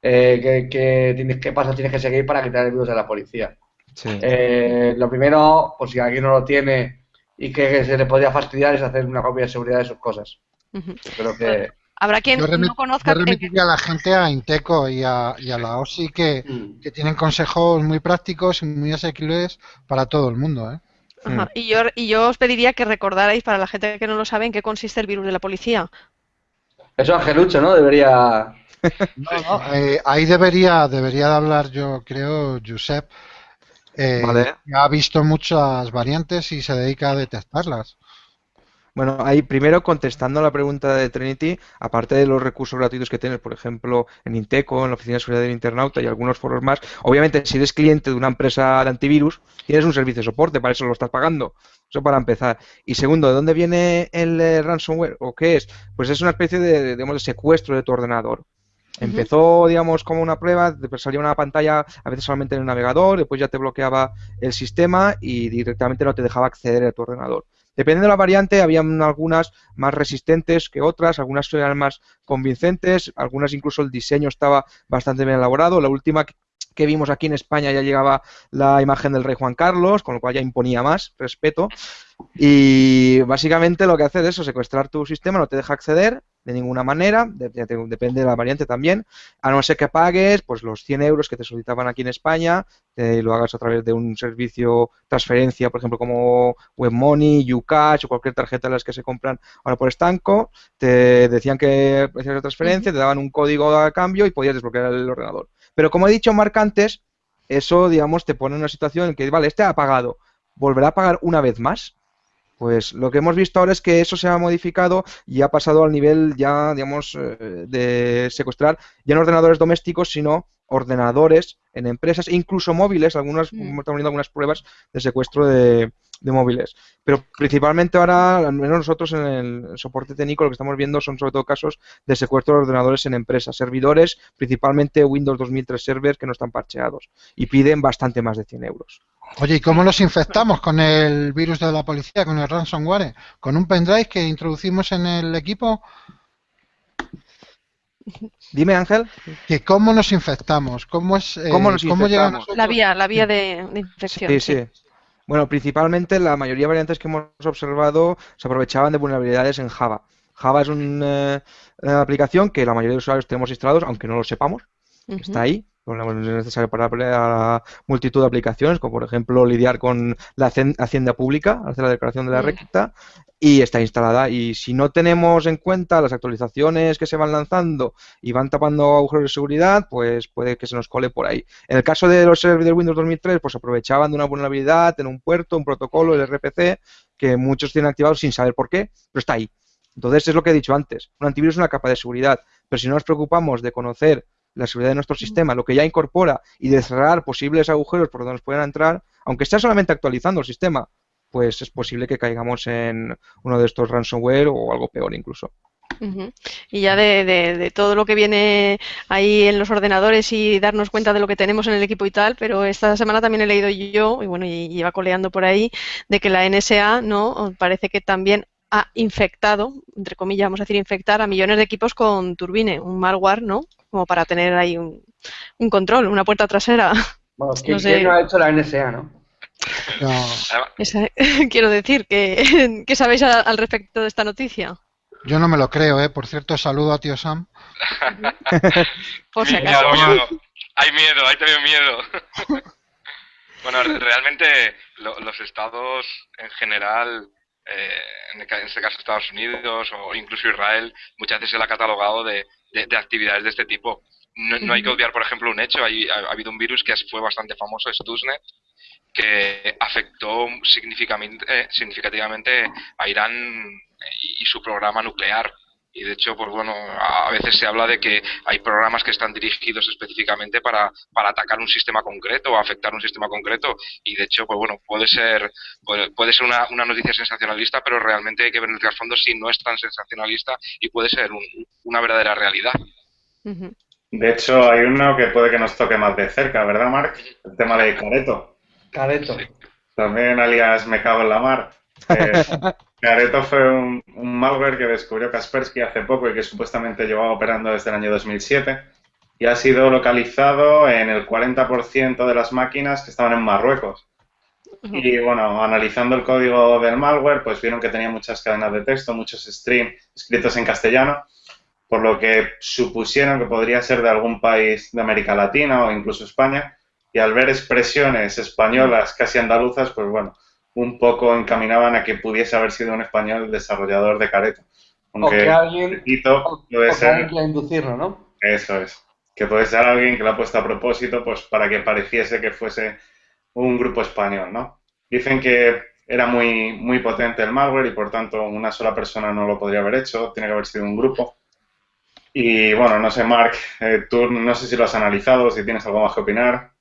eh, qué, qué, tienes, qué pasos tienes que seguir para quitar el virus de la policía. Sí. Eh, lo primero, pues si alguien no lo tiene y que se le podría fastidiar, es hacer una copia de seguridad de sus cosas. Uh -huh. Creo que... Habrá quien yo no conozca. Yo remitiría a la gente a Inteco y a, y a la OSI que, mm. que, tienen consejos muy prácticos y muy asequibles para todo el mundo. ¿eh? Ajá. Y, yo, y yo os pediría que recordarais para la gente que no lo sabe en qué consiste el virus de la policía. Eso Angelucho, ¿no? Debería... no, no, eh, ahí debería, debería de hablar yo creo, Josep. Eh, vale. Ha visto muchas variantes y se dedica a detectarlas. Bueno, ahí primero contestando la pregunta de Trinity, aparte de los recursos gratuitos que tienes, por ejemplo, en Inteco, en la Oficina de Seguridad del Internauta y algunos foros más, obviamente si eres cliente de una empresa de antivirus, tienes un servicio de soporte, para eso lo estás pagando. Eso para empezar. Y segundo, ¿de dónde viene el eh, ransomware o qué es? Pues es una especie de, digamos, de secuestro de tu ordenador. Empezó, digamos, como una prueba, después salía una pantalla a veces solamente en el navegador, después ya te bloqueaba el sistema y directamente no te dejaba acceder a tu ordenador. Dependiendo de la variante, había algunas más resistentes que otras, algunas eran más convincentes, algunas incluso el diseño estaba bastante bien elaborado. La última que vimos aquí en España ya llegaba la imagen del rey Juan Carlos, con lo cual ya imponía más respeto. Y básicamente lo que hace es eso, secuestrar tu sistema, no te deja acceder de ninguna manera, depende de la variante también, a no ser que pagues pues los 100 euros que te solicitaban aquí en España, y lo hagas a través de un servicio transferencia, por ejemplo, como WebMoney, Ucash o cualquier tarjeta de las que se compran ahora por estanco, te decían que hacías la transferencia, te daban un código a cambio y podías desbloquear el ordenador. Pero como he dicho Marc antes, eso, digamos, te pone en una situación en que, vale, este ha pagado, ¿volverá a pagar una vez más? Pues lo que hemos visto ahora es que eso se ha modificado y ha pasado al nivel ya, digamos, eh, de secuestrar ya no ordenadores domésticos, sino ordenadores en empresas, incluso móviles, algunas, mm. estamos viendo algunas pruebas de secuestro de, de móviles. Pero principalmente ahora, al menos nosotros en el soporte técnico, lo que estamos viendo son sobre todo casos de secuestro de ordenadores en empresas, servidores, principalmente Windows 2003 servers que no están parcheados y piden bastante más de 100 euros. Oye, ¿y cómo los infectamos con el virus de la policía, con el ransomware? ¿Con un pendrive que introducimos en el equipo? Dime, Ángel. Que ¿Cómo nos infectamos? ¿Cómo, es, eh, ¿Cómo, nos infectamos? La vía, la vía de, infección. Sí, sí, Bueno, principalmente la mayoría de variantes que hemos observado se aprovechaban de vulnerabilidades en Java. Java es una eh, aplicación que la mayoría de usuarios tenemos instalados, aunque no lo sepamos. Está ahí, es necesario para la multitud de aplicaciones, como por ejemplo lidiar con la hacienda pública, hacer la declaración de la recta, y está instalada. Y si no tenemos en cuenta las actualizaciones que se van lanzando y van tapando agujeros de seguridad, pues puede que se nos cole por ahí. En el caso de los servidores Windows 2003, pues aprovechaban de una vulnerabilidad en un puerto, un protocolo, el RPC, que muchos tienen activado sin saber por qué, pero está ahí. Entonces es lo que he dicho antes, un antivirus es una capa de seguridad, pero si no nos preocupamos de conocer la seguridad de nuestro sistema, lo que ya incorpora y de cerrar posibles agujeros por donde nos puedan entrar, aunque esté solamente actualizando el sistema, pues es posible que caigamos en uno de estos ransomware o algo peor incluso. Y ya de, todo lo que viene ahí en los ordenadores y darnos cuenta de lo que tenemos en el equipo y tal, pero esta semana también he leído yo, y bueno, y iba coleando por ahí, de que la NSA, ¿no? Parece que también ha infectado, entre comillas, vamos a decir infectar a millones de equipos con Turbine, un malware, ¿no? Como para tener ahí un, control, una puerta trasera. Bueno, ¿quién, no, no ha hecho la NSA, no? quiero decir, que, ¿qué sabéis al, respecto de esta noticia? Yo no me lo creo, ¿eh? Por cierto, saludo a tío Sam. Por si acaso. Miedo, Hay miedo, hay también miedo. bueno, realmente los estados en general eh, en, este caso Estados Unidos o incluso Israel, muchas veces se le ha catalogado de, actividades de este tipo. No, hay que obviar, por ejemplo, un hecho. Hay, ha, habido un virus que fue bastante famoso, Stuxnet, que afectó significativamente, significativamente a Irán y su programa nuclear. Y de hecho, pues bueno, a veces se habla de que hay programas que están dirigidos específicamente para, para atacar un sistema concreto o afectar un sistema concreto. Y de hecho, pues bueno, puede ser, puede, ser una, una, noticia sensacionalista, pero realmente hay que ver en el trasfondo si no es tan sensacionalista y puede ser una verdadera realidad. De hecho, hay uno que puede que nos toque más de cerca, ¿verdad, Marc? El tema de Careto. Careto. También alias Me cago en la mar. Eh, Careto fue un, malware que descubrió Kaspersky hace poco y que supuestamente llevaba operando desde el año 2007 y ha sido localizado en el 40% de las máquinas que estaban en Marruecos. Y bueno, analizando el código del malware, pues vieron que tenía muchas cadenas de texto, muchos streams escritos en castellano, por lo que supusieron que podría ser de algún país de América Latina o incluso España. Y al ver expresiones españolas casi andaluzas, pues bueno, un poco encaminaban a que pudiese haber sido un español desarrollador de Careto. Aunque o que alguien, puede ser, inducirlo, ¿no? Eso es. Que puede ser alguien que lo ha puesto a propósito pues para que pareciese que fuese un grupo español, ¿no? Dicen que era muy, muy potente el malware y por tanto una sola persona no lo podría haber hecho, tiene que haber sido un grupo. Y bueno, no sé, Mark, eh, tú no sé si lo has analizado, si tienes algo más que opinar.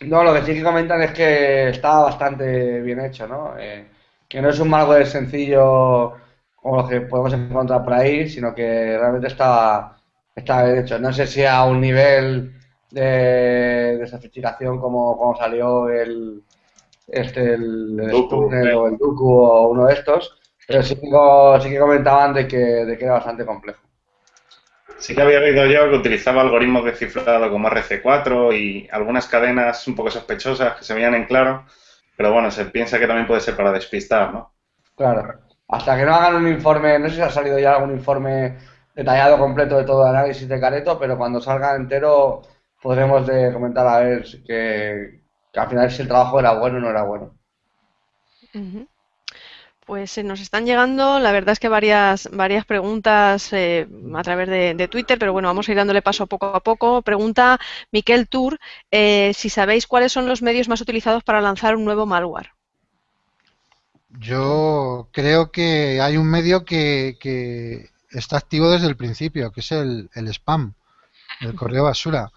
No, lo que sí que comentan es que está bastante bien hecho, ¿no? Eh, que no es un malware sencillo como lo que podemos encontrar por ahí, sino que realmente está, está bien hecho. No sé si a un nivel de, de sofisticación como, como salió el, este, el, el o el Duku o uno de estos, pero sí que, sí que comentaban de que, de que era bastante complejo. Sí que había oído yo que utilizaba algoritmos de cifrado como RC4 y algunas cadenas un poco sospechosas que se veían en claro, pero bueno, se piensa que también puede ser para despistar, ¿no? Claro. Hasta que no hagan un informe, no sé si ha salido ya algún informe detallado completo de todo el análisis de Careto, pero cuando salga entero podremos de comentar a ver que, que al final si el trabajo era bueno o no era bueno. Pues se nos están llegando, la verdad es que varias, varias preguntas eh, a través de, Twitter, pero bueno, vamos a ir dándole paso poco a poco. Pregunta Miquel Tour eh, si sabéis cuáles son los medios más utilizados para lanzar un nuevo malware. Yo creo que hay un medio que, está activo desde el principio, que es el, el spam, el correo basura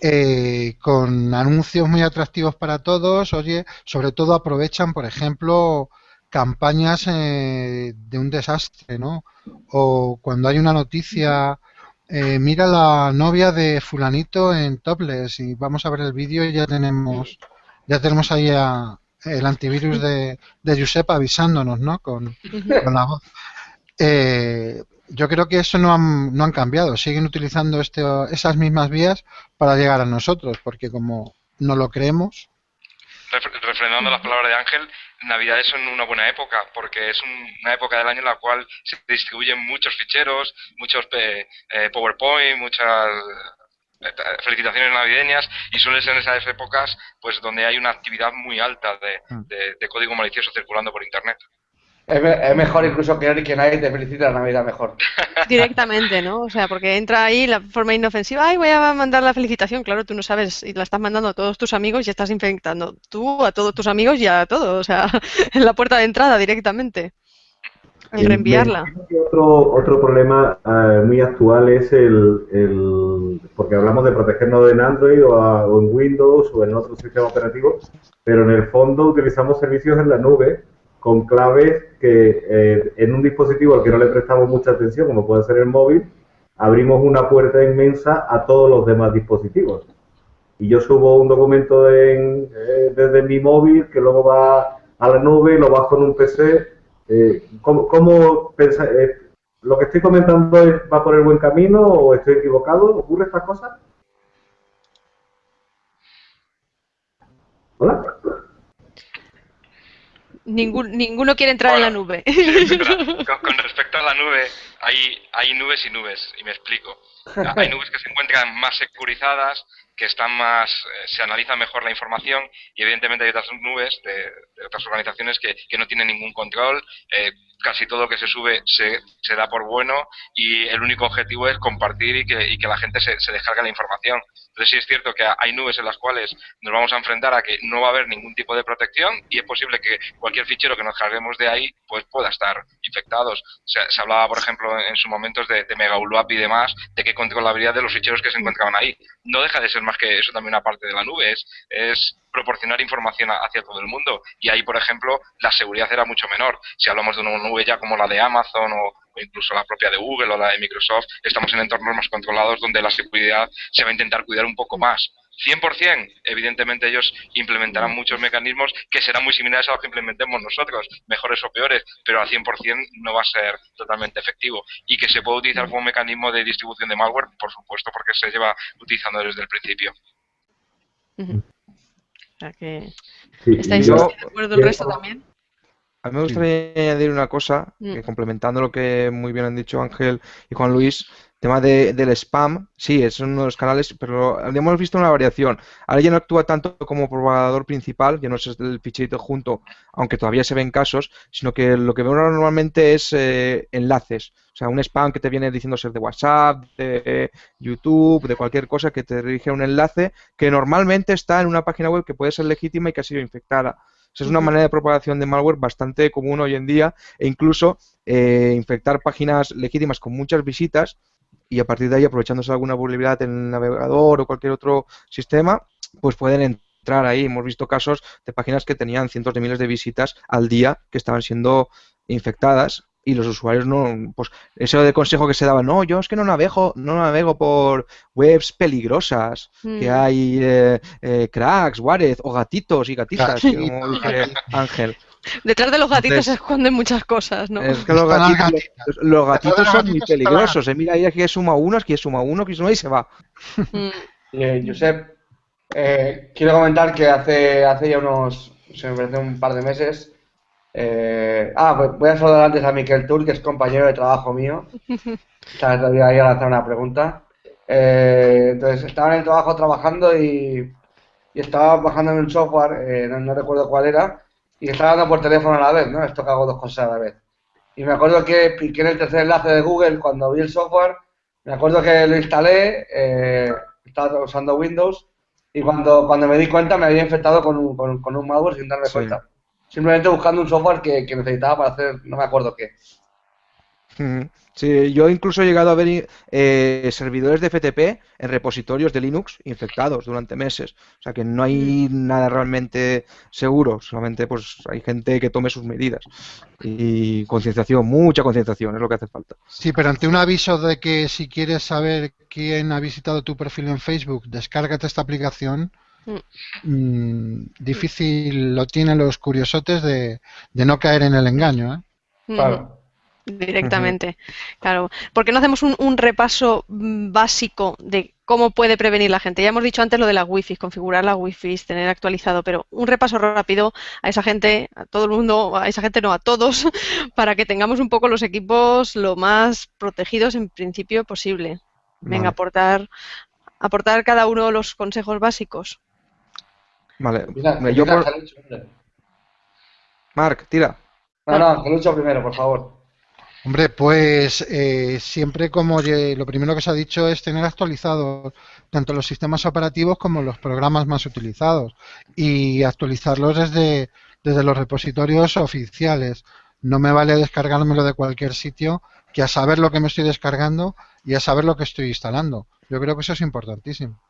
eh, con anuncios muy atractivos para todos. Oye, sobre todo aprovechan, por ejemplo, campañas eh, de un desastre, ¿no? O cuando hay una noticia, eh, mira la novia de fulanito en topless y vamos a ver el vídeo y ya tenemos, ya tenemos ahí el antivirus de, de Josep avisándonos, ¿no? Con, con la voz. Eh, yo creo que eso no han, no han cambiado, siguen utilizando este, esas mismas vías para llegar a nosotros, porque como no lo creemos. Refrendando las palabras de Ángel, Navidades son una buena época, porque es una época del año en la cual se distribuyen muchos ficheros, muchos eh, eh, PowerPoint, muchas eh, felicitaciones navideñas y suele ser en esas épocas pues donde hay una actividad muy alta de, mm. de código malicioso circulando por Internet. Es, mejor incluso que, que nadie te felicite la Navidad mejor. Directamente, ¿no? O sea, porque entra ahí la forma inofensiva, ay, voy a mandar la felicitación, claro, tú no sabes, y la estás mandando a todos tus amigos y estás infectando tú, a todos tus amigos y a todos, o sea, en la puerta de entrada directamente. Y reenviarla. Otro, otro problema eh, muy actual es el, el, porque hablamos de protegernos en Android o, o en Windows o en otro sistema operativo, pero en el fondo utilizamos servicios en la nube con claves que eh, en un dispositivo al que no le prestamos mucha atención, como puede ser el móvil, abrimos una puerta inmensa a todos los demás dispositivos. Y yo subo un documento eh, desde mi móvil que luego va a la nube, lo bajo en un PC. Eh, ¿Cómo, cómo lo que estoy comentando es, va por el buen camino o estoy equivocado? ¿Ocurre estas cosas? Hola ninguno quiere entrar en la nube. con, respecto a la nube, hay, hay nubes y nubes, y me explico. Hay nubes que se encuentran más securizadas, que están más, eh, se analiza mejor la información y evidentemente hay otras nubes de, otras organizaciones que, que, no tienen ningún control, eh, casi todo lo que se sube se, se, da por bueno y el único objetivo es compartir y que, y que la gente se, se descargue la información. Entonces sí es cierto que hay nubes en las cuales nos vamos a enfrentar a que no va a haber ningún tipo de protección y es posible que cualquier fichero que nos carguemos de ahí pues pueda estar infectados. Se, se hablaba, por ejemplo, en su momentos de, de Mega y demás, de qué controlabilidad de los ficheros que se encontraban ahí. No deja de ser más que eso también una parte de la nube, es, es proporcionar información hacia todo el mundo. Y ahí, por ejemplo, la seguridad era mucho menor. Si hablamos de una nube ya como la de Amazon o, incluso la propia de Google o la de Microsoft, estamos en entornos más controlados donde la seguridad se va a intentar cuidar un poco más. 100%, evidentemente ellos implementarán muchos mecanismos que serán muy similares a los que implementemos nosotros, mejores o peores, pero al 100% no va a ser totalmente efectivo. Y que se puede utilizar como mecanismo de distribución de malware, por supuesto, porque se lleva utilizando desde el principio. O sea que... ¿Estáis de acuerdo el resto también? A mí me gustaría añadir una cosa, mm. que complementando lo que muy bien han dicho Ángel y Juan Luis, tema de, del spam, sí, es uno de los canales, pero hemos visto una variación. Ahora ya no actúa tanto como propagador principal, ya no es el ficherito junto, aunque todavía se ven casos, sino que lo que veo normalmente es eh, enlaces. O sea, un spam que te viene diciendo ser de WhatsApp, de YouTube, de cualquier cosa que te dirige a un enlace que normalmente está en una página web que puede ser legítima y que ha sido infectada. Es una manera de propagación de malware bastante común hoy en día e incluso eh, infectar páginas legítimas con muchas visitas y a partir de ahí, aprovechándose alguna vulnerabilidad en el navegador o cualquier otro sistema, pues pueden entrar ahí. Hemos visto casos de páginas que tenían cientos de miles de visitas al día que estaban siendo infectadas y los usuarios no, pues eso de consejo que se daba, no, yo es que no navego, no navego por webs peligrosas, que mm. hay eh, eh, cracks, warez o gatitos y gatitas, como dice Ángel. Detrás de los gatitos se esconden muchas cosas, ¿no? Es que los gatitos, son muy peligrosos. Eh. Mira, ahí aquí suma uno, aquí suma uno, aquí suma y se va. Mm. Eh, Josep, eh, quiero comentar que hace, hace ya unos, se me parece un par de meses, eh, ah, pues voy a saludar antes a Miquel Tur, que es compañero de trabajo mío. Sabes, voy a lanzar una pregunta. Eh, entonces, estaba en el trabajo trabajando y, estaba bajando en un software, eh, no, recuerdo cuál era, y estaba hablando por teléfono a la vez, ¿no? Esto que hago dos cosas a la vez. Y me acuerdo que piqué en el tercer enlace de Google cuando vi el software, me acuerdo que lo instalé, estaba usando Windows, y cuando, cuando me di cuenta me había infectado con un, con, un malware sin darme cuenta simplemente buscando un software que, necesitaba para hacer, no me acuerdo qué. Sí, yo incluso he llegado a ver eh, servidores de FTP en repositorios de Linux infectados durante meses. O sea que no hay nada realmente seguro, solamente pues hay gente que tome sus medidas. Y concienciación, mucha concienciación es lo que hace falta. Sí, pero ante un aviso de que si quieres saber quién ha visitado tu perfil en Facebook, descárgate esta aplicación, Mm, difícil lo tienen los curiosotes de, no caer en el engaño. ¿eh? Claro. Directamente, claro. ¿Por qué no hacemos un, repaso mm, básico de cómo puede prevenir la gente? Ya hemos dicho antes lo de las wifi, configurar las wifi, tener actualizado, pero un repaso rápido a esa gente, a todo el mundo, a esa gente no, a todos, para que tengamos un poco los equipos lo más protegidos en principio posible. Venga, aportar, aportar cada uno los consejos básicos. Vale. yo por... Marc, tira. No, no, Angelucho primero, por favor. Hombre, pues eh, siempre como lo primero que se ha dicho es tener actualizados tanto los sistemas operativos como los programas más utilizados y actualizarlos desde, desde los repositorios oficiales. No me vale descargármelo de cualquier sitio que a saber lo que me estoy descargando y a saber lo que estoy instalando. Yo creo que eso es importantísimo.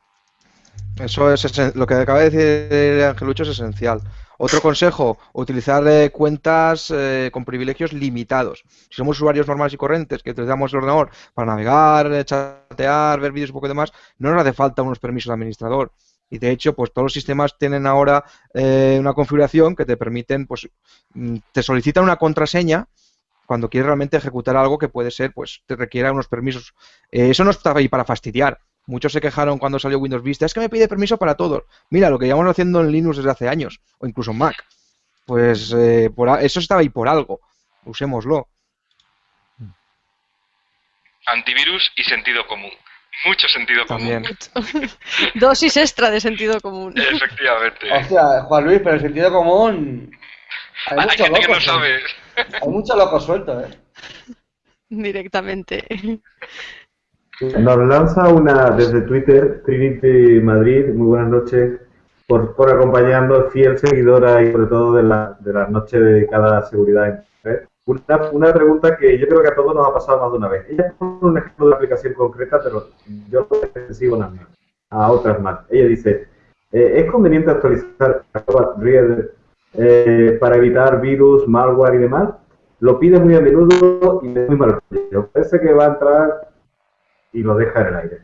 Eso es lo que acaba de decir Angelucho es esencial. Otro consejo, utilizar eh, cuentas eh, con privilegios limitados. Si somos usuarios normales y corrientes que utilizamos el ordenador para navegar, eh, chatear, ver vídeos y poco de más, no nos hace falta unos permisos de administrador. Y de hecho, pues todos los sistemas tienen ahora una configuración que te permiten, pues, mm, te solicitan una contraseña cuando quieres realmente ejecutar algo que puede ser, pues, te requiera unos permisos. eso no está ahí para fastidiar. Muchos se quejaron cuando salió Windows Vista. Es que me pide permiso para todos. Mira, lo que llevamos haciendo en Linux desde hace años, o incluso en Mac. Pues eh, por eso estaba ahí por algo. Usémoslo. Antivirus y sentido común. Mucho sentido común. Dosis extra de sentido común. Efectivamente. O sea, Juan Luis, pero el sentido común. Hay, mucho gente loco, que no sabe. Hay mucho loco suelto, ¿eh? Directamente. Nos lanza una desde Twitter, Trinity Madrid, muy buenas noches, por, por acompañarnos, fiel seguidora y sobre todo de la, de la noche dedicada a seguridad en Una, una, pregunta que yo creo que a todos nos ha pasado más de una vez. Ella pone un ejemplo de aplicación concreta, pero yo lo sigo a otras más. Ella dice, eh, ¿es conveniente actualizar eh, para evitar virus, malware y demás? Lo pide muy a menudo y es muy mal. Parece que va a entrar y lo deja en el aire.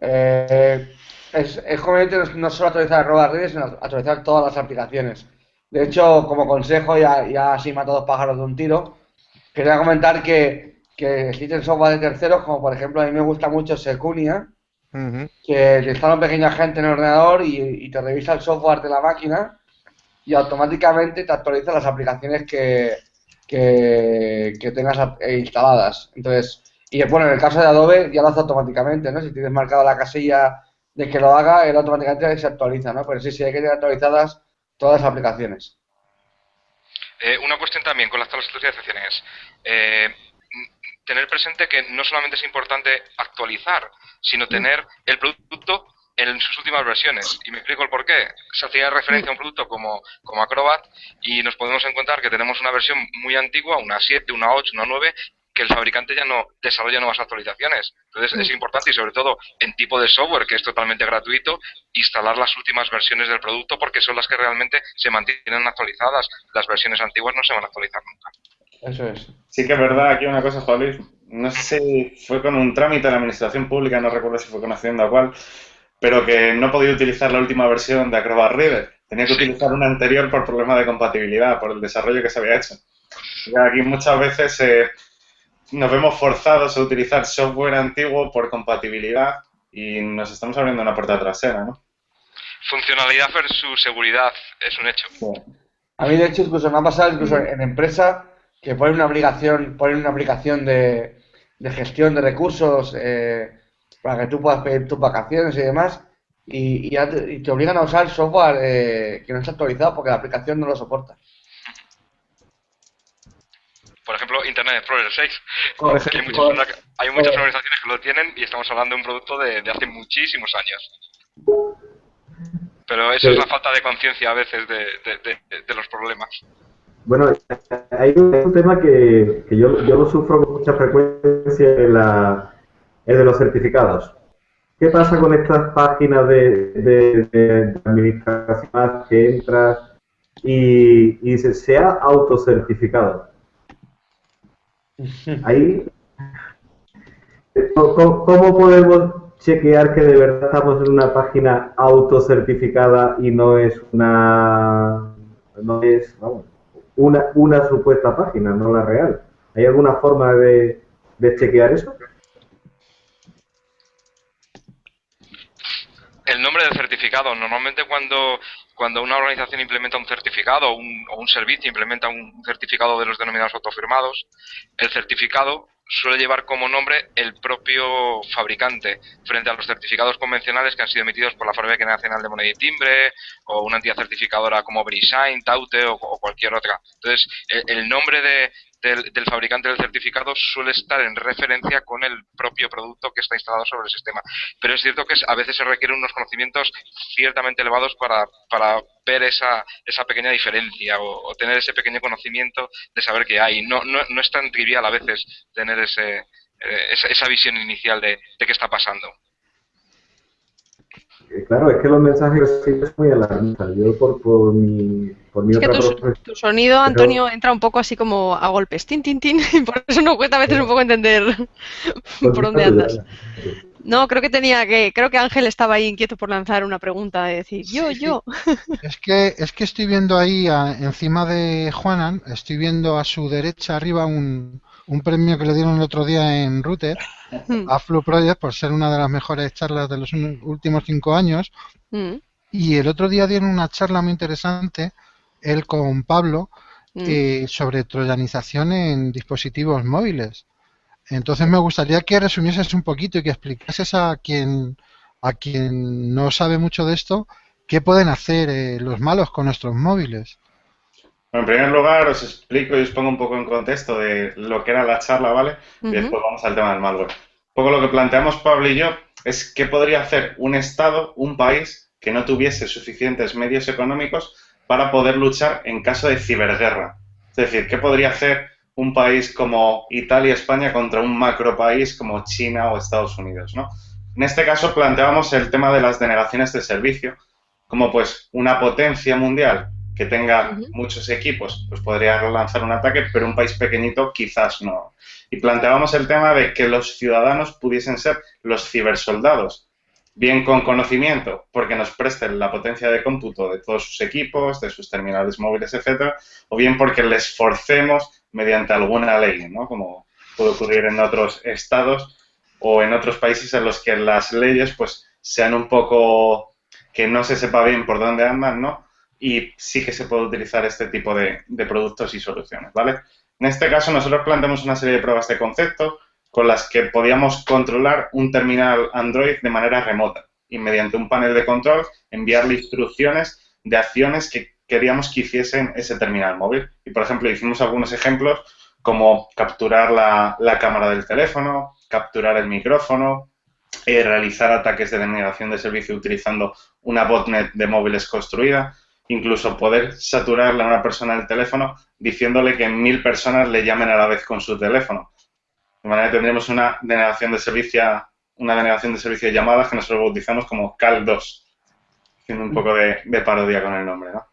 Eh, es, es conveniente no solo actualizar arroba redes, sino actualizar todas las aplicaciones. De hecho, como consejo, ya, ya así mata dos pájaros de un tiro, quería comentar que, que existen software de terceros, como por ejemplo a mí me gusta mucho Secunia, que te instala un pequeño agente en el ordenador y, te revisa el software de la máquina y automáticamente te actualiza las aplicaciones que, que, que tengas instaladas. Entonces, y bueno, en el caso de Adobe ya lo hace automáticamente, ¿no? Si tienes marcada la casilla de que lo haga, él automáticamente se actualiza, ¿no? Pero sí, sí, hay que tener actualizadas todas las aplicaciones. Eh, una cuestión también con las actualizaciones. Eh, tener presente que no solamente es importante actualizar, sino tener el producto en sus últimas versiones. Y me explico el por qué. Se hacía referencia a un producto como, como Acrobat y nos podemos encontrar que tenemos una versión muy antigua, una 7, una 8, una 9, que el fabricante ya no desarrolla nuevas actualizaciones. Entonces es importante y sobre todo en tipo de software que es totalmente gratuito, instalar las últimas versiones del producto porque son las que realmente se mantienen actualizadas. Las versiones antiguas no se van a actualizar nunca. Eso es. Sí que es verdad, aquí una cosa, Luis, no sé si fue con un trámite de la administración pública, no recuerdo si fue con Hacienda o cuál, pero que no podía utilizar la última versión de Acrobat Reader. Tenía que utilizar una anterior por problema de compatibilidad, por el desarrollo que se había hecho. Y aquí muchas veces eh, nos vemos forzados a utilizar software antiguo por compatibilidad y nos estamos abriendo una puerta trasera, ¿no? Funcionalidad versus seguridad es un hecho. A mí, de hecho, incluso me ha pasado incluso en empresa que ponen una obligación, ponen una aplicación de, gestión de recursos eh, para que tú puedas pedir tus vacaciones y demás, y, te, obligan a usar software eh, que no está actualizado porque la aplicación no lo soporta. Por ejemplo, Internet Explorer 6. hay, muchas, organizaciones que lo tienen y estamos hablando de un producto de, hace muchísimos años. Pero eso es la falta de conciencia a veces de los problemas. Bueno, hay un tema que, yo, yo, lo sufro con mucha frecuencia, la, el de los certificados. ¿Qué pasa con estas páginas de, de, administración que entras y, y se, se ha autocertificado? Ahí, ¿cómo, ¿cómo podemos chequear que de verdad estamos en una página autocertificada y no es una... no es, vamos, una, una supuesta página, no la real. ¿Hay alguna forma de, de chequear eso? El nombre del certificado. Normalmente cuando, cuando una organización implementa un certificado o un, o un servicio implementa un certificado de los denominados autofirmados, el certificado suele llevar como nombre el propio fabricante frente a los certificados convencionales que han sido emitidos por la Fábrica Nacional de Moneda y Timbre o una entidad certificadora como Brisign, Taute o, cualquier otra. Entonces, el nombre de, del, fabricante del certificado suele estar en referencia con el propio producto que está instalado sobre el sistema. Pero es cierto que a veces se requieren unos conocimientos ciertamente elevados para, para ver esa, esa pequeña diferencia o, tener ese pequeño conocimiento de saber que hay. No, no, no es tan trivial a veces tener ese, eh, esa, visión inicial de, de qué está pasando. Eh, claro, es que los mensajes sí es muy alarmistas. Yo por, por mi, mi es que tu, sonido, Antonio, entra un poco así como a golpes, tin, tin, tin, y por eso nos cuesta a veces un poco entender por dónde andas. No, creo que tenía que, creo que Ángel estaba ahí inquieto por lanzar una pregunta, de decir, yo, yo. Es que, es que estoy viendo ahí encima de Juanan, estoy viendo a su derecha arriba un, un premio que le dieron el otro día en Router hmm. a Flow Project por ser una de las mejores charlas de los últimos cinco años. Hmm. Y el otro día dieron una charla muy interesante, él con Pablo, hmm. eh, sobre troyanización en dispositivos móviles. Entonces me gustaría que resumieses un poquito y que explicases a quien, a quien no sabe mucho de esto qué pueden hacer eh, los malos con nuestros móviles en primer lugar, os explico y os pongo un poco en contexto de lo que era la charla, ¿vale? Y después vamos al tema del malware. Un poco lo que planteamos Pablo y yo es qué podría hacer un Estado, un país, que no tuviese suficientes medios económicos para poder luchar en caso de ciberguerra. Es decir, ¿qué podría hacer un país como Italia España contra un macro país como China o Estados Unidos, ¿no? En este caso planteábamos el tema de las denegaciones de servicio, como pues una potencia mundial que tenga muchos equipos, pues podría lanzar un ataque, pero un país pequeñito quizás no. Y planteábamos el tema de que los ciudadanos pudiesen ser los cibersoldados, bien con conocimiento, porque nos presten la potencia de cómputo de todos sus equipos, de sus terminales móviles, etcétera, o bien porque les forcemos mediante alguna ley, ¿no? Como puede ocurrir en otros estados o en otros países en los que las leyes, pues, sean un poco que no se sepa bien por dónde andan, ¿no? y sí que se puede utilizar este tipo de, productos y soluciones, ¿vale? En este caso nosotros planteamos una serie de pruebas de concepto con las que podíamos controlar un terminal Android de manera remota y mediante un panel de control enviarle instrucciones de acciones que queríamos que hiciesen ese terminal móvil. Y, por ejemplo, hicimos algunos ejemplos como capturar la, la cámara del teléfono, capturar el micrófono, eh, realizar ataques de denegación de servicio utilizando una botnet de móviles construida, incluso poder saturarle a una persona el teléfono diciéndole que mil personas le llamen a la vez con su teléfono. De manera que tendremos una denegación de servicio, una denegación de servicio de llamadas que nosotros bautizamos como CAL2, haciendo un poco de, parodia con el nombre, ¿no?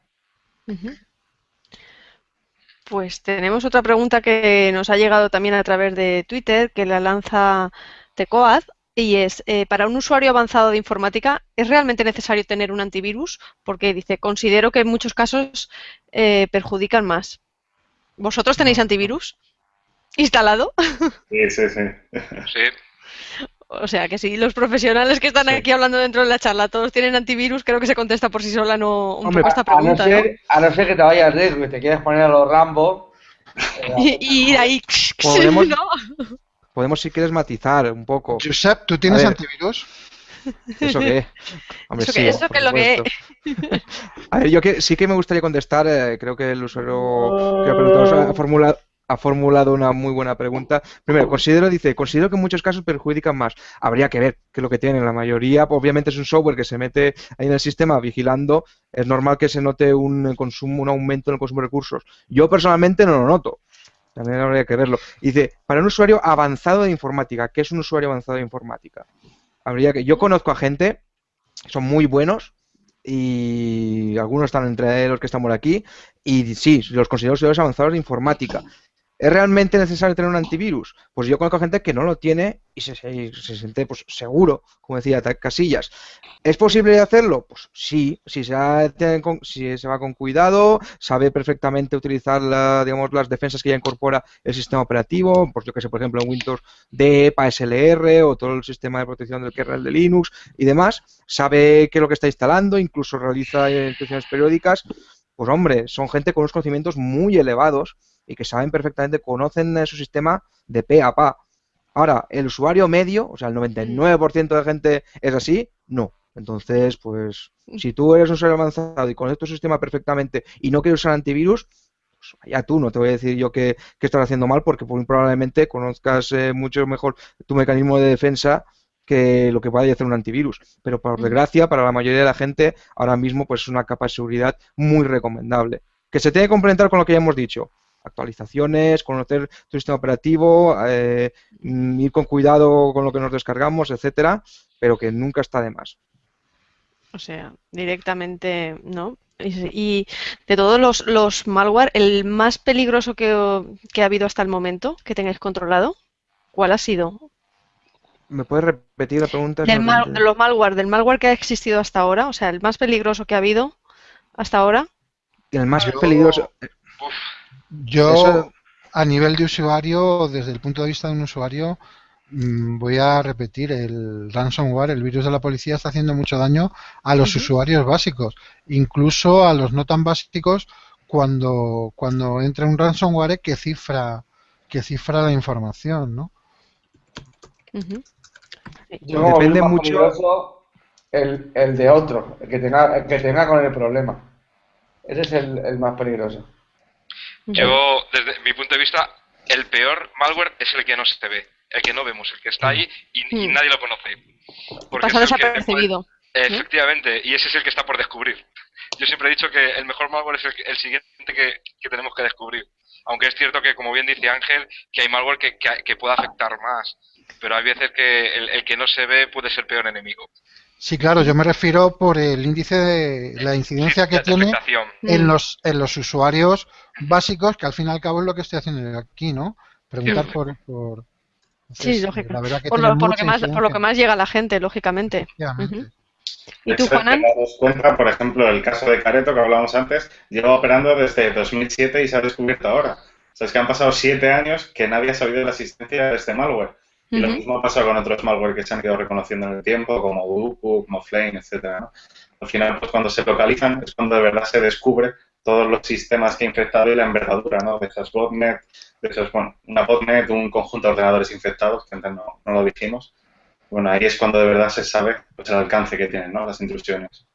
Pues tenemos otra pregunta que nos ha llegado también a través de Twitter, que la lanza Tecoad, y es, eh, para un usuario avanzado de informática, ¿es realmente necesario tener un antivirus? Porque dice, considero que en muchos casos eh, perjudican más. ¿Vosotros tenéis antivirus instalado? Sí, sí, sí. O sea, que si los profesionales que están aquí hablando dentro de la charla todos tienen antivirus, creo que se contesta por sí sola no, un poco esta pregunta. A no, ser, a no ser que te vayas riesgo y te quieres poner a los Rambo. y, ir ahí. ¿Podemos, podemos, si quieres, matizar un poco. Josep, ¿tú tienes antivirus? ¿Eso qué? Hombre, ¿Eso, sí, ¿eso qué es lo que A ver, yo que, sí que me gustaría contestar, eh, creo que el usuario que ha preguntado ha formulado, ha formulado una muy buena pregunta. Primero, considero, dice, considero que en muchos casos perjudican más. Habría que ver qué es lo que tienen. La mayoría, obviamente, es un software que se mete ahí en el sistema vigilando. Es normal que se note un consumo, un aumento en el consumo de recursos. Yo personalmente no lo noto. También habría que verlo. Dice, para un usuario avanzado de informática, ¿qué es un usuario avanzado de informática? Habría que. Yo conozco a gente, son muy buenos, y algunos están entre los que estamos aquí, y sí, los considero usuarios avanzados de informática. ¿Es realmente necesario tener un antivirus? Pues yo conozco gente que no lo tiene y se, siente pues, seguro, como decía Casillas. ¿Es posible hacerlo? Pues sí, si se, si se va con cuidado, sabe perfectamente utilizar digamos, las defensas que ya incorpora el sistema operativo, pues yo que sé, por ejemplo, en Windows de SLR o todo el sistema de protección del kernel de Linux y demás, sabe qué es lo que está instalando, incluso realiza inspecciones periódicas, pues hombre, son gente con unos conocimientos muy elevados y que saben perfectamente, conocen su sistema de pe a pa. Ahora, el usuario medio, o sea, el 99% de gente es así, no. Entonces, pues, si tú eres un usuario avanzado y conoces tu sistema perfectamente y no quieres usar antivirus, pues ya tú, no te voy a decir yo que, estás haciendo mal porque muy probablemente conozcas eh, mucho mejor tu mecanismo de defensa que lo que puede hacer un antivirus. Pero por desgracia, para la mayoría de la gente, ahora mismo pues es una capa de seguridad muy recomendable. Que se tiene que complementar con lo que ya hemos dicho actualizaciones, conocer tu sistema operativo, eh, mm, ir con cuidado con lo que nos descargamos, etcétera, pero que nunca está de más. O sea, directamente, ¿no? Y de todos los, los malware, el más peligroso que, ha habido hasta el momento, que tengáis controlado, ¿cuál ha sido? ¿Me puedes repetir la pregunta? Del de los malware, del malware que ha existido hasta ahora, o sea, el más peligroso que ha habido hasta ahora. El más peligroso. Yo, a nivel de usuario, desde el punto de vista de un usuario, mm, voy a repetir, el ransomware, el virus de la policía, está haciendo mucho daño a los usuarios básicos, incluso a los no tan básicos cuando, cuando entra un ransomware que cifra, que cifra la información, ¿no? Depende mucho el, el, de otro, el que tenga, que tenga con el problema. Ese es el más peligroso. Yo, desde mi punto de vista, el peor malware es el que no se ve, el que no vemos, el que está ahí y, nadie lo conoce. Porque Pasa desapercibido. Efectivamente, y ese es el que está por descubrir. Yo siempre he dicho que el mejor malware es el, siguiente que, tenemos que descubrir. Aunque es cierto que, como bien dice Ángel, que hay malware que, que, puede afectar más. Pero hay veces que el, que no se ve puede ser peor enemigo. Sí, claro, yo me refiero por el índice de la incidencia que tiene en los, en los usuarios básicos, que al fin y al cabo es lo que estoy haciendo aquí, ¿no? Preguntar por... por sí, lógico. Por, lo, que más, por lo que más llega la gente, lógicamente. ¿Y tú, Juanan? cuenta, por ejemplo, el caso de Careto que hablábamos antes, lleva operando desde 2007 y se ha descubierto ahora. O sea, es que han pasado siete años que nadie ha sabido de la existencia de este malware. Y lo mismo ha pasado con otros malware que se han ido reconociendo en el tiempo, como Uduku, como Flame, etcétera. Al final, pues cuando se localizan es cuando de verdad se descubre todos los sistemas que ha infectado y la envergadura ¿no? de esas botnet, de esos, bueno, una botnet, un conjunto de ordenadores infectados, que antes no, no lo dijimos. Bueno, ahí es cuando de verdad se sabe pues, el alcance que tienen ¿no? las intrusiones.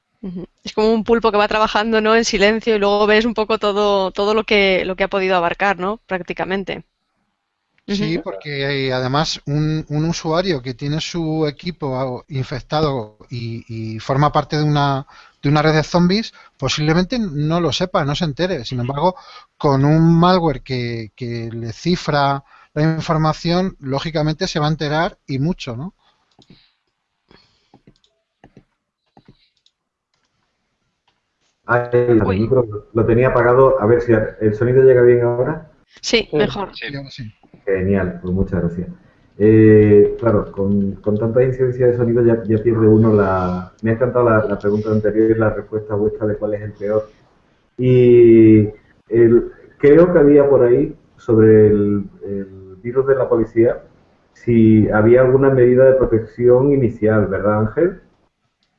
Es como un pulpo que va trabajando ¿no? en silencio y luego ves un poco todo, todo lo, que, lo que ha podido abarcar, ¿no? Prácticamente. Sí, porque además un, un, usuario que tiene su equipo infectado y, forma parte de una, de una red de zombies, posiblemente no lo sepa, no se entere. Sin embargo, con un malware que, que le cifra la información, lógicamente se va a enterar y mucho, ¿no? lo tenía apagado. A ver si el sonido llega bien ahora. Sí, mejor. Genial, pues muchas gracias. Eh, claro, con, con, tanta incidencia de sonido ya, pierde uno la... Me ha encantado la, pregunta anterior y la respuesta vuestra de cuál es el peor. Y creo que había por ahí sobre el, virus de la policía si había alguna medida de protección inicial, ¿verdad Ángel?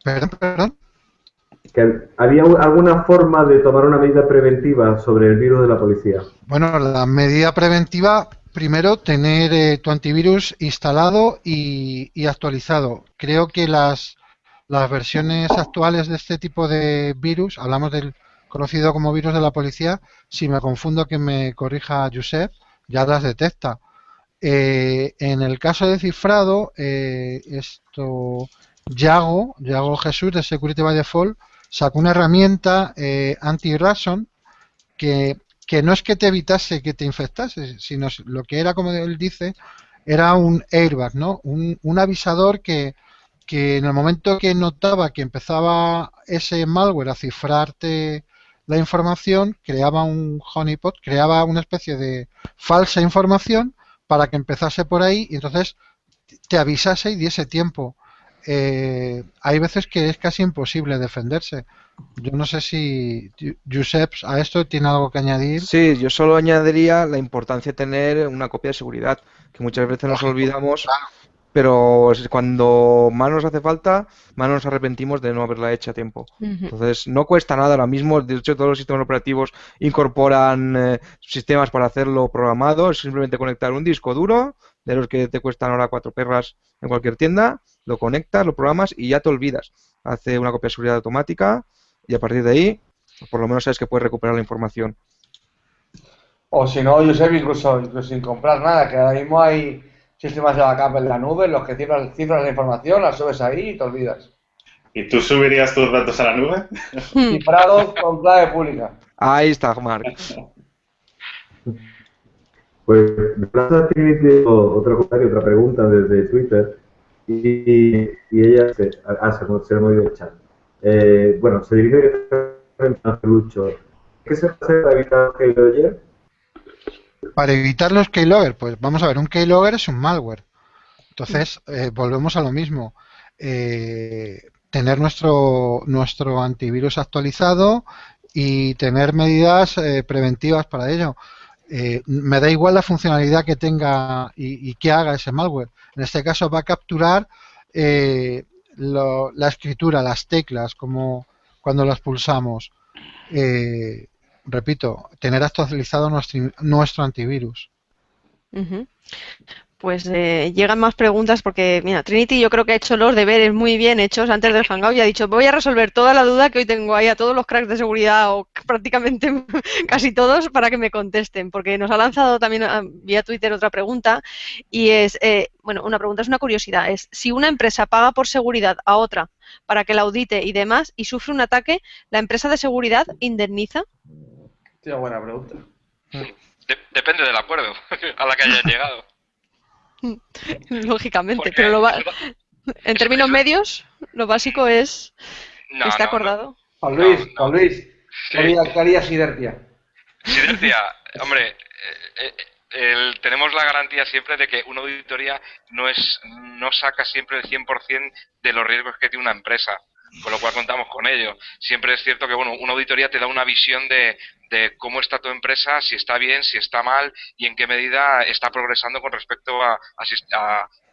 Perdón, perdón. Que ¿Había alguna forma de tomar una medida preventiva sobre el virus de la policía? Bueno, la medida preventiva, primero, tener eh, tu antivirus instalado y, actualizado. Creo que las, las versiones actuales de este tipo de virus, hablamos del conocido como virus de la policía, si me confundo que me corrija Josep, ya las detecta. Eh, en el caso de cifrado, eh, esto Yago, Yago Jesús de Security by Default, sacó una herramienta anti-Ransom que, que, no es que te evitase que te infectase, sino lo que era, como él dice, era un airbag, ¿no? Un, un avisador que, que en el momento que notaba que empezaba ese malware a cifrarte la información, creaba un honeypot, creaba una especie de falsa información para que empezase por ahí y entonces te avisase y diese tiempo eh, hay veces que es casi imposible defenderse. Yo no sé si Josep a esto tiene algo que añadir. Sí, yo solo añadiría la importancia de tener una copia de seguridad, que muchas veces nos olvidamos, pero cuando más nos hace falta, más nos arrepentimos de no haberla hecho a tiempo. Entonces, no cuesta nada ahora mismo, de hecho todos los sistemas operativos incorporan eh, sistemas para hacerlo programado, es simplemente conectar un disco duro, de los que te cuestan ahora cuatro perras en cualquier tienda, lo conectas, lo programas y ya te olvidas. Hace una copia de seguridad automática y a partir de ahí, por lo menos sabes que puedes recuperar la información. O si no, Josep, incluso, incluso sin comprar nada, que ahora mismo hay sistemas de backup en la nube en los que cifras, cifras la información, la subes ahí y te olvidas. ¿Y tú subirías tus datos a la nube? Cifrados con clave pública. Ahí está, Mark. Pues Plaza tiene otra otra pregunta desde Twitter y, y ella se, ah, se, se ha movido el chat. Eh, bueno, se dirige a Lucho. ¿Qué se hace para evitar los keylogger? Para evitar los keylogger, pues vamos a ver, un keylogger es un malware. Entonces, eh, volvemos a lo mismo. Eh, tener nuestro, nuestro antivirus actualizado y tener medidas preventivas para ello. Me da igual la funcionalidad que tenga y, que haga ese malware. En este caso va a capturar eh, la escritura, las teclas, como cuando las pulsamos. Eh, repito, tener actualizado nuestro, nuestro antivirus. Pues eh, llegan más preguntas porque, mira, Trinity yo creo que ha hecho los deberes muy bien hechos antes del Hangout y ha dicho, voy a resolver toda la duda que hoy tengo ahí a todos los cracks de seguridad o prácticamente casi todos para que me contesten, porque nos ha lanzado también ah, vía Twitter otra pregunta y es, eh, bueno, una pregunta es una curiosidad, es si una empresa paga por seguridad a otra para que la audite y demás y sufre un ataque, ¿la empresa de seguridad indemniza? Sí, buena pregunta. depende del acuerdo a la que hayan llegado. Lógicamente, pero lo en términos medios, lo básico es que esté acordado. Juan Luis, Juan Luis, ¿qué haría Sidertia? Sidertia, hombre, eh, eh, tenemos la garantía siempre de que una auditoría no es no saca siempre el 100% de los riesgos que tiene una empresa con lo cual contamos con ello. Siempre es cierto que bueno, una auditoría te da una visión de, cómo está tu empresa, si está bien, si está mal y en qué medida está progresando con respecto a,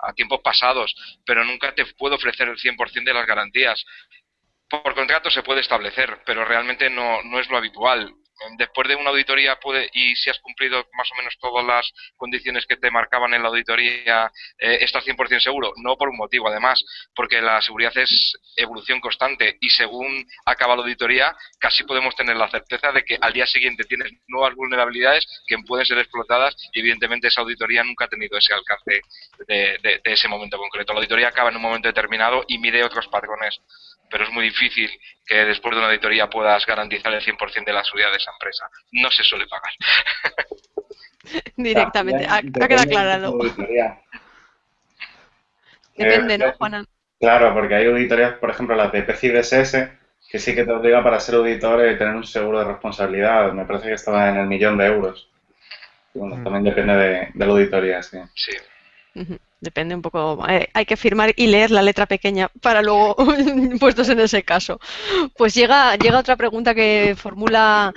a, tiempos pasados, pero nunca te puedo ofrecer el 100% de las garantías. Por contrato se puede establecer, pero realmente no, no es lo habitual. Después de una auditoría puede, y si has cumplido más o menos todas las condiciones que te marcaban en la auditoría, eh, estás 100% seguro. No por un motivo, además, porque la seguridad es evolución constante y según acaba la auditoría, casi podemos tener la certeza de que al día siguiente tienes nuevas vulnerabilidades que pueden ser explotadas y evidentemente esa auditoría nunca ha tenido ese alcance de, de ese momento concreto. La auditoría acaba en un momento determinado y mide otros patrones pero es muy difícil que después de una auditoría puedas garantizar el 100% de la seguridad de esa empresa. No se suele pagar. Directamente, ha, quedado aclarado. Depende, ¿no, Juana? Claro, porque hay auditorías, por ejemplo, las de PCI que sí que te obliga para ser auditor y tener un seguro de responsabilidad. Me parece que estaba en el millón de euros. bueno, mm. también depende de, la auditoría, sí. Sí. Depende un poco. Eh, hay que firmar y leer la letra pequeña para luego puestos en ese caso. Pues llega, llega otra pregunta que formula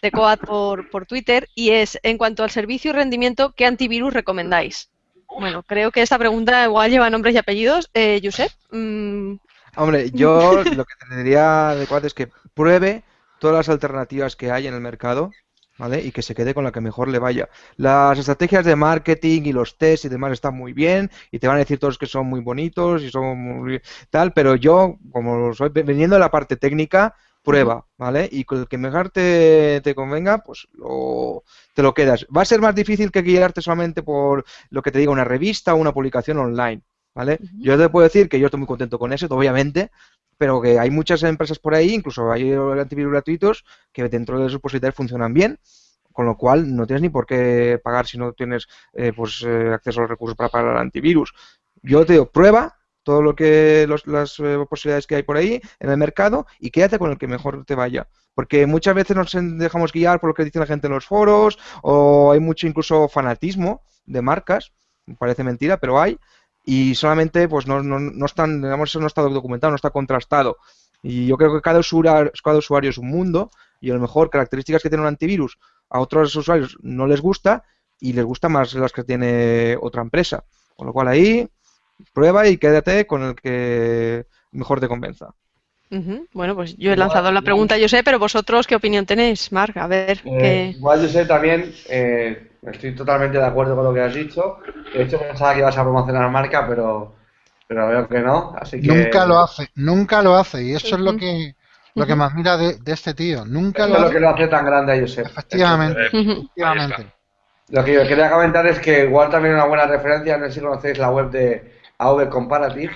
Tecoat por, por Twitter y es, en cuanto al servicio y rendimiento, ¿qué antivirus recomendáis? Bueno, creo que esta pregunta igual lleva nombres y apellidos. Eh, Josep. Mm. Hombre, yo lo que te diría adecuado es que pruebe todas las alternativas que hay en el mercado ¿vale? Y que se quede con la que mejor le vaya. Las estrategias de marketing y los tests y demás están muy bien y te van a decir todos que son muy bonitos y son muy tal, pero yo, como soy veniendo de la parte técnica, prueba, ¿vale? Y con el que mejor te, te convenga, pues lo, te lo quedas. Va a ser más difícil que guiarte solamente por lo que te diga una revista o una publicación online, ¿vale? Yo te puedo decir que yo estoy muy contento con eso, obviamente, pero que hay muchas empresas por ahí, incluso hay antivirus gratuitos, que dentro de sus posibilidades funcionan bien, con lo cual no tienes ni por qué pagar si no tienes eh, pues eh, acceso a los recursos para pagar el antivirus. Yo te digo, prueba todo lo que las eh, posibilidades que hay por ahí en el mercado y quédate con el que mejor te vaya. Porque muchas veces nos dejamos guiar por lo que dice la gente en los foros o hay mucho incluso fanatismo de marcas, parece mentira, pero hay, y solamente pues no, no, no están, digamos, eso no está documentado, no está contrastado. Y yo creo que cada usuario, cada usuario es un mundo y a lo mejor características que tiene un antivirus a otros usuarios no les gusta y les gusta más las que tiene otra empresa. Con lo cual ahí prueba y quédate con el que mejor te convenza. Bueno, pues yo he lanzado la pregunta, yo sé, pero vosotros, ¿qué opinión tenéis, Marc? A ver. Eh, Igual yo sé también, eh, Estoy totalmente de acuerdo con lo que has dicho. De hecho, pensaba que ibas a promocionar marca, pero, pero veo que no. Así que... Nunca lo hace, nunca lo hace. Y eso es lo que lo que más mira de, este tío. Nunca lo, es lo que lo hace tan grande a Josep. Efectivamente. efectivamente. Lo que yo quería comentar es que igual también una buena referencia, no sé si conocéis la web de AV Comparative,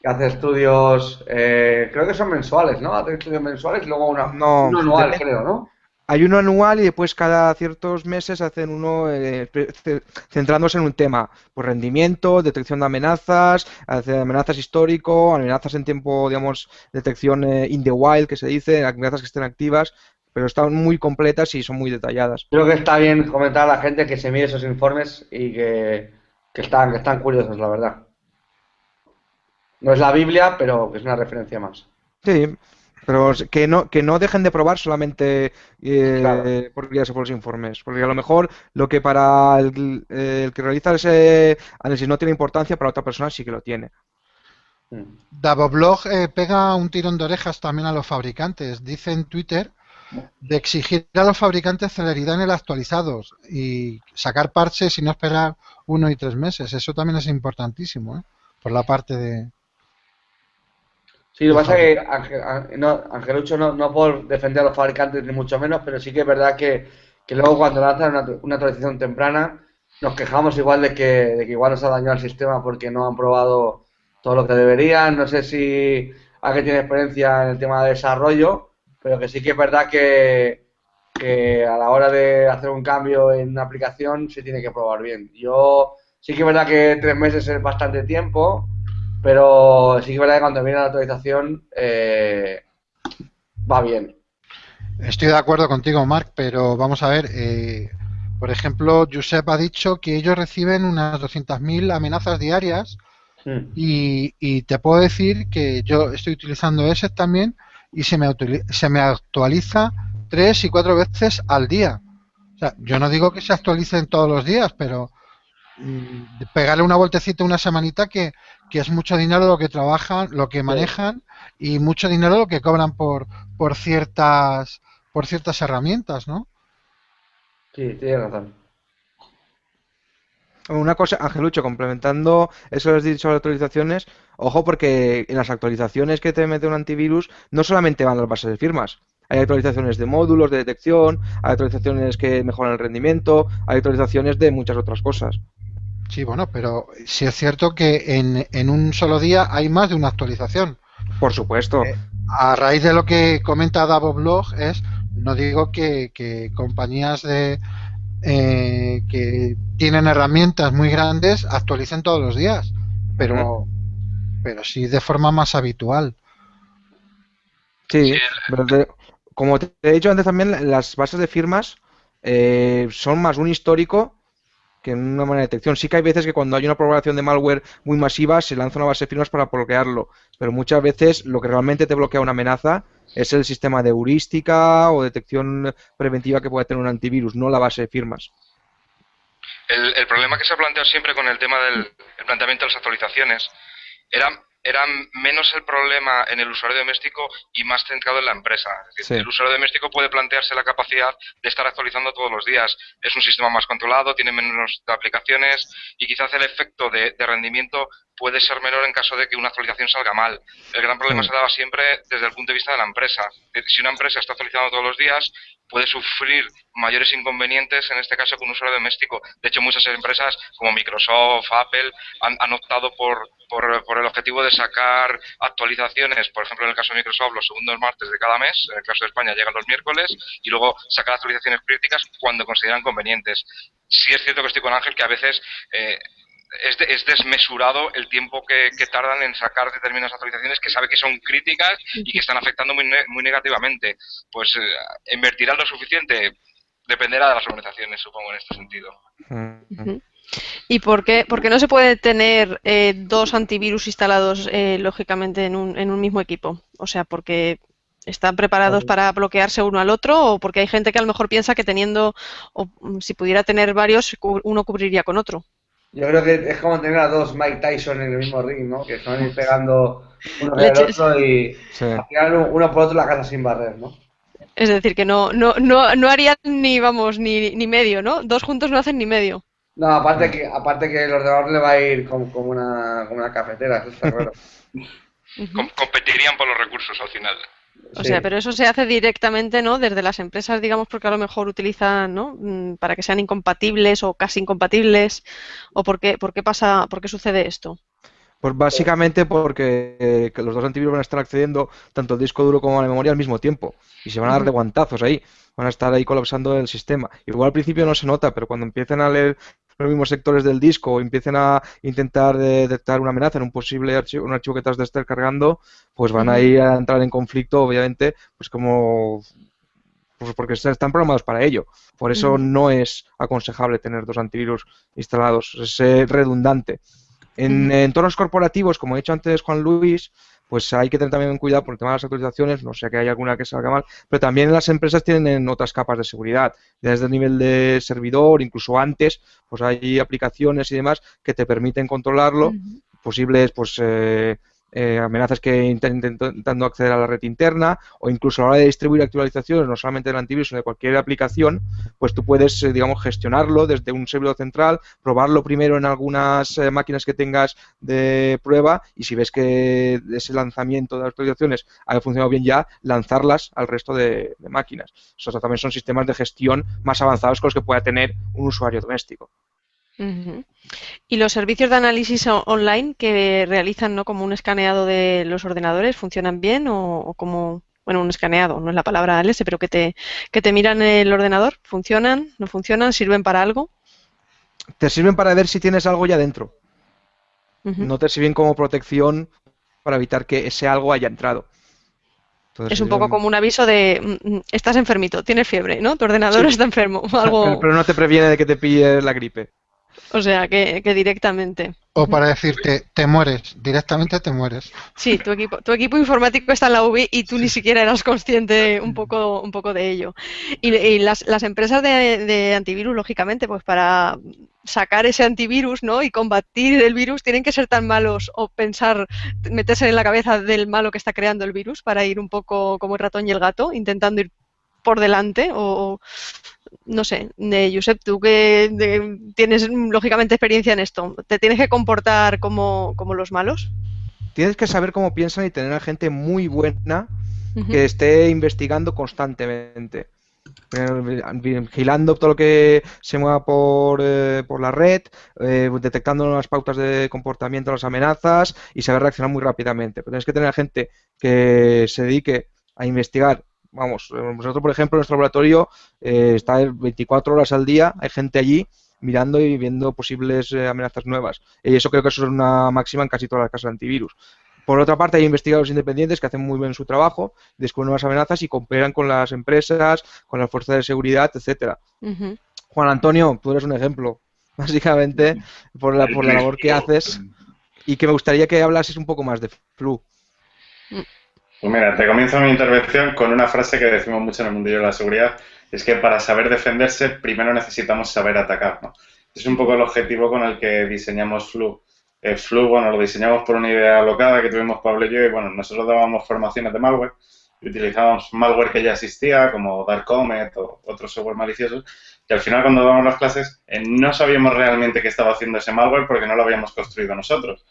que hace estudios, eh, creo que son mensuales, ¿no? Hace estudios mensuales y luego una, no, anual, creo, ¿no? hay uno anual y después cada ciertos meses hacen uno eh, centrándose en un tema, por rendimiento, detección de amenazas, amenazas histórico, amenazas en tiempo, digamos, detección eh, in the wild, que se dice, amenazas que estén activas, pero están muy completas y son muy detalladas. Creo que está bien comentar a la gente que se mire esos informes y que, que están, que están curiosos, la verdad. No es la Biblia, pero es una referencia más. Sí, pero que no, que no dejen de probar solamente eh, por los informes. Porque a lo mejor lo que para el, que realiza ese análisis no tiene importancia, para otra persona sí que lo tiene. Mm. Davoblog eh, pega un tirón de orejas también a los fabricantes. Dice en Twitter de exigir a los fabricantes celeridad en el actualizados y sacar parches y no esperar uno y tres meses. Eso también es importantísimo, ¿eh? por la parte de, Sí, lo que pasa es que no, Angelucho no, no por defender a los fabricantes ni mucho menos, pero sí que es verdad que, luego cuando lanzan una, una, actualización temprana nos quejamos igual de que, de que igual nos ha dañado el sistema porque no han probado todo lo que deberían. No sé si alguien tiene experiencia en el tema de desarrollo, pero que sí que es verdad que, que a la hora de hacer un cambio en una aplicación se tiene que probar bien. Yo sí que es verdad que tres meses es bastante tiempo pero sí que es verdad que cuando viene la actualización eh, va bien. Estoy de acuerdo contigo, Marc, pero vamos a ver. Eh, por ejemplo, Josep ha dicho que ellos reciben unas 200.000 amenazas diarias hmm. y, te puedo decir que yo estoy utilizando ese también y se me, se me actualiza tres y cuatro veces al día. O sea, yo no digo que se actualicen todos los días, pero mm, pegarle una vueltecita una semanita que, que es mucho dinero lo que trabajan, lo que manejan y mucho dinero lo que cobran por, por ciertas por ciertas herramientas, ¿no? Sí, tiene razón. Una cosa, Angelucho, complementando eso que has dicho las actualizaciones, ojo porque en las actualizaciones que te mete un antivirus no solamente van las bases de firmas, hay actualizaciones de módulos de detección, hay actualizaciones que mejoran el rendimiento, hay actualizaciones de muchas otras cosas. Sí, bueno, pero sí es cierto que en, en un solo día hay más de una actualización. Por supuesto. Eh, a raíz de lo que comenta Blog es, no digo que, que compañías de, eh, que tienen herramientas muy grandes actualicen todos los días, pero, pero sí de forma más habitual. Sí, como te he dicho antes también, las bases de firmas eh, son más un histórico que una manera de detección. Sí que hay veces que cuando hay una propagación de malware muy masiva se lanza una base de firmas para bloquearlo, pero muchas veces lo que realmente te bloquea una amenaza es el sistema de heurística o detección preventiva que puede tener un antivirus, no la base de firmas. El, problema que se ha planteado siempre con el tema del planteamiento de las actualizaciones era era menos el problema en el usuario doméstico y más centrado en la empresa. El usuario doméstico puede plantearse la capacidad de estar actualizando todos los días. Es un sistema más controlado, tiene menos aplicaciones y quizás el efecto de, rendimiento puede ser menor en caso de que una actualización salga mal. El gran problema se daba siempre desde el punto de vista de la empresa. Si una empresa está actualizando todos los días, puede sufrir mayores inconvenientes, en este caso con un usuario doméstico. De hecho, muchas empresas como Microsoft, Apple, han, optado por, por, el objetivo de sacar actualizaciones, por ejemplo, en el caso de Microsoft, los segundos martes de cada mes, en el caso de España llegan los miércoles, y luego sacar actualizaciones críticas cuando consideran convenientes. Sí es cierto que estoy con Ángel que a veces eh, es, desmesurado el tiempo que, tardan en sacar determinadas actualizaciones que sabe que son críticas y que están afectando muy, muy negativamente. Pues eh, invertirá lo suficiente, dependerá de las organizaciones, supongo, en este sentido. ¿Y por qué, no se puede tener eh, dos antivirus instalados, eh, lógicamente, en un, en un mismo equipo? O sea, porque están preparados para bloquearse uno al otro o porque hay gente que a lo mejor piensa que teniendo, o si pudiera tener varios, uno cubriría con otro. Yo creo que es como tener a dos Mike Tyson en el mismo ring, ¿no? Que están ir pegando uno del otro y al final uno por otro la casa sin barrer, ¿no? Es decir, que no, no, no, no harían ni, vamos, ni, ni medio, ¿no? Dos juntos no hacen ni medio. No, aparte que, aparte que el ordenador le va a ir como, como, una, como una cafetera, eso está claro. competirían por los recursos al final. O sea, pero eso se hace directamente, ¿no? Desde las empresas, digamos, porque a lo mejor utilizan, ¿no? Mm, para que sean incompatibles o casi incompatibles. ¿O por qué, por qué pasa, por qué sucede esto? Pues básicamente porque eh, los dos antivirus van a estar accediendo tanto al disco duro como a la memoria al mismo tiempo y se van a dar de guantazos ahí, van a estar ahí colapsando el sistema. Igual al principio no se nota, pero cuando empiecen a leer los mismos sectores del disco o empiecen a intentar detectar una amenaza en un posible archivo, un archivo que estás de estar cargando, pues van a ir a entrar en conflicto, obviamente, pues como pues porque están programados para ello. Por eso no es aconsejable tener dos antivirus instalados, es redundante. En entornos corporativos, como he dicho antes Juan Luis, pues hay que tener también cuidado por el tema de las actualizaciones, no sé que hay alguna que salga mal, pero también las empresas tienen otras capas de seguridad, desde el nivel de servidor, incluso antes, pues hay aplicaciones y demás que te permiten controlarlo, posibles pues eh, eh, amenazas que intentando acceder a la red interna o incluso a la hora de distribuir actualizaciones, no solamente del antivirus, sino de cualquier aplicación, pues tú puedes, eh, digamos, gestionarlo desde un servidor central, probarlo primero en algunas eh, máquinas que tengas de prueba y si ves que ese lanzamiento de actualizaciones ha funcionado bien ya, lanzarlas al resto de, máquinas. Esos también son sistemas de gestión más avanzados con los que pueda tener un usuario doméstico. ¿Y los servicios de análisis online que realizan ¿no? como un escaneado de los ordenadores funcionan bien o, como, bueno, un escaneado, no es la palabra ALS, pero que te, que te miran el ordenador? ¿Funcionan? ¿No funcionan? ¿Sirven para algo? Te sirven para ver si tienes algo ya dentro. No te sirven como protección para evitar que ese algo haya entrado. es un poco como un aviso de mm, mm, estás enfermito, tienes fiebre, ¿no? Tu ordenador está enfermo. Algo... pero no te previene de que te pille la gripe. O sea, que, directamente. O para decirte, te mueres, directamente te mueres. Sí, tu equipo, tu equipo informático está en la UBI y tú ni siquiera eras consciente un poco, un poco de ello. Y, las, las, empresas de, de, antivirus, lógicamente, pues para sacar ese antivirus ¿no? y combatir el virus, tienen que ser tan malos o pensar, meterse en la cabeza del malo que está creando el virus para ir un poco como el ratón y el gato, intentando ir por delante o, no sé, de Josep, tú que tienes lógicamente experiencia en esto, ¿te tienes que comportar como, como los malos? Tienes que saber cómo piensan y tener a gente muy buena que esté investigando constantemente. Eh, vigilando todo lo que se mueva por, eh, por la red, eh, detectando las pautas de comportamiento, las amenazas y saber reaccionar muy rápidamente. Pero tienes que tener gente que se dedique a investigar. Vamos, nosotros, por ejemplo, en nuestro laboratorio está 24 horas al día, hay gente allí mirando y viendo posibles amenazas nuevas. Y eso creo que eso es una máxima en casi todas las casas de antivirus. Por otra parte, hay investigadores independientes que hacen muy bien su trabajo, descubren nuevas amenazas y cooperan con las empresas, con las fuerzas de seguridad, etcétera. Juan Antonio, tú eres un ejemplo, básicamente, por la, por la labor que haces y que me gustaría que hablases un poco más de Flu. Pues mira, te comienzo mi intervención con una frase que decimos mucho en el mundillo de la seguridad, es que para saber defenderse primero necesitamos saber atacar, ¿no? Es un poco el objetivo con el que diseñamos Flu. El Flu, bueno, lo diseñamos por una idea alocada que tuvimos Pablo y yo, y bueno, nosotros dábamos formaciones de malware y utilizábamos malware que ya existía, como Dark Comet o otros software maliciosos, y al final cuando dábamos las clases eh, no sabíamos realmente qué estaba haciendo ese malware porque no lo habíamos construido nosotros.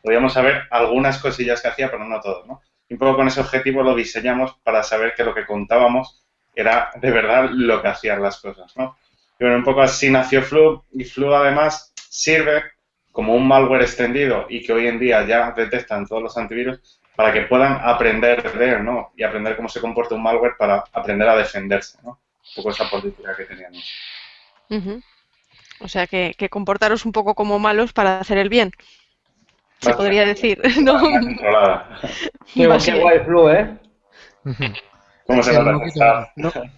Podíamos saber algunas cosillas que hacía, pero no todo, ¿no? Y un poco con ese objetivo lo diseñamos para saber que lo que contábamos era de verdad lo que hacían las cosas, ¿no? Y bueno, un poco así nació Flu, y Flu además sirve como un malware extendido y que hoy en día ya detectan todos los antivirus para que puedan aprender de él, ¿no? Y aprender cómo se comporta un malware para aprender a defenderse, ¿no? Un poco esa política que teníamos. O sea, que, comportaros un poco como malos para hacer el bien. Se podría decir, ¿no? Qué, guay flu, ¿eh? ¿Cómo se nota?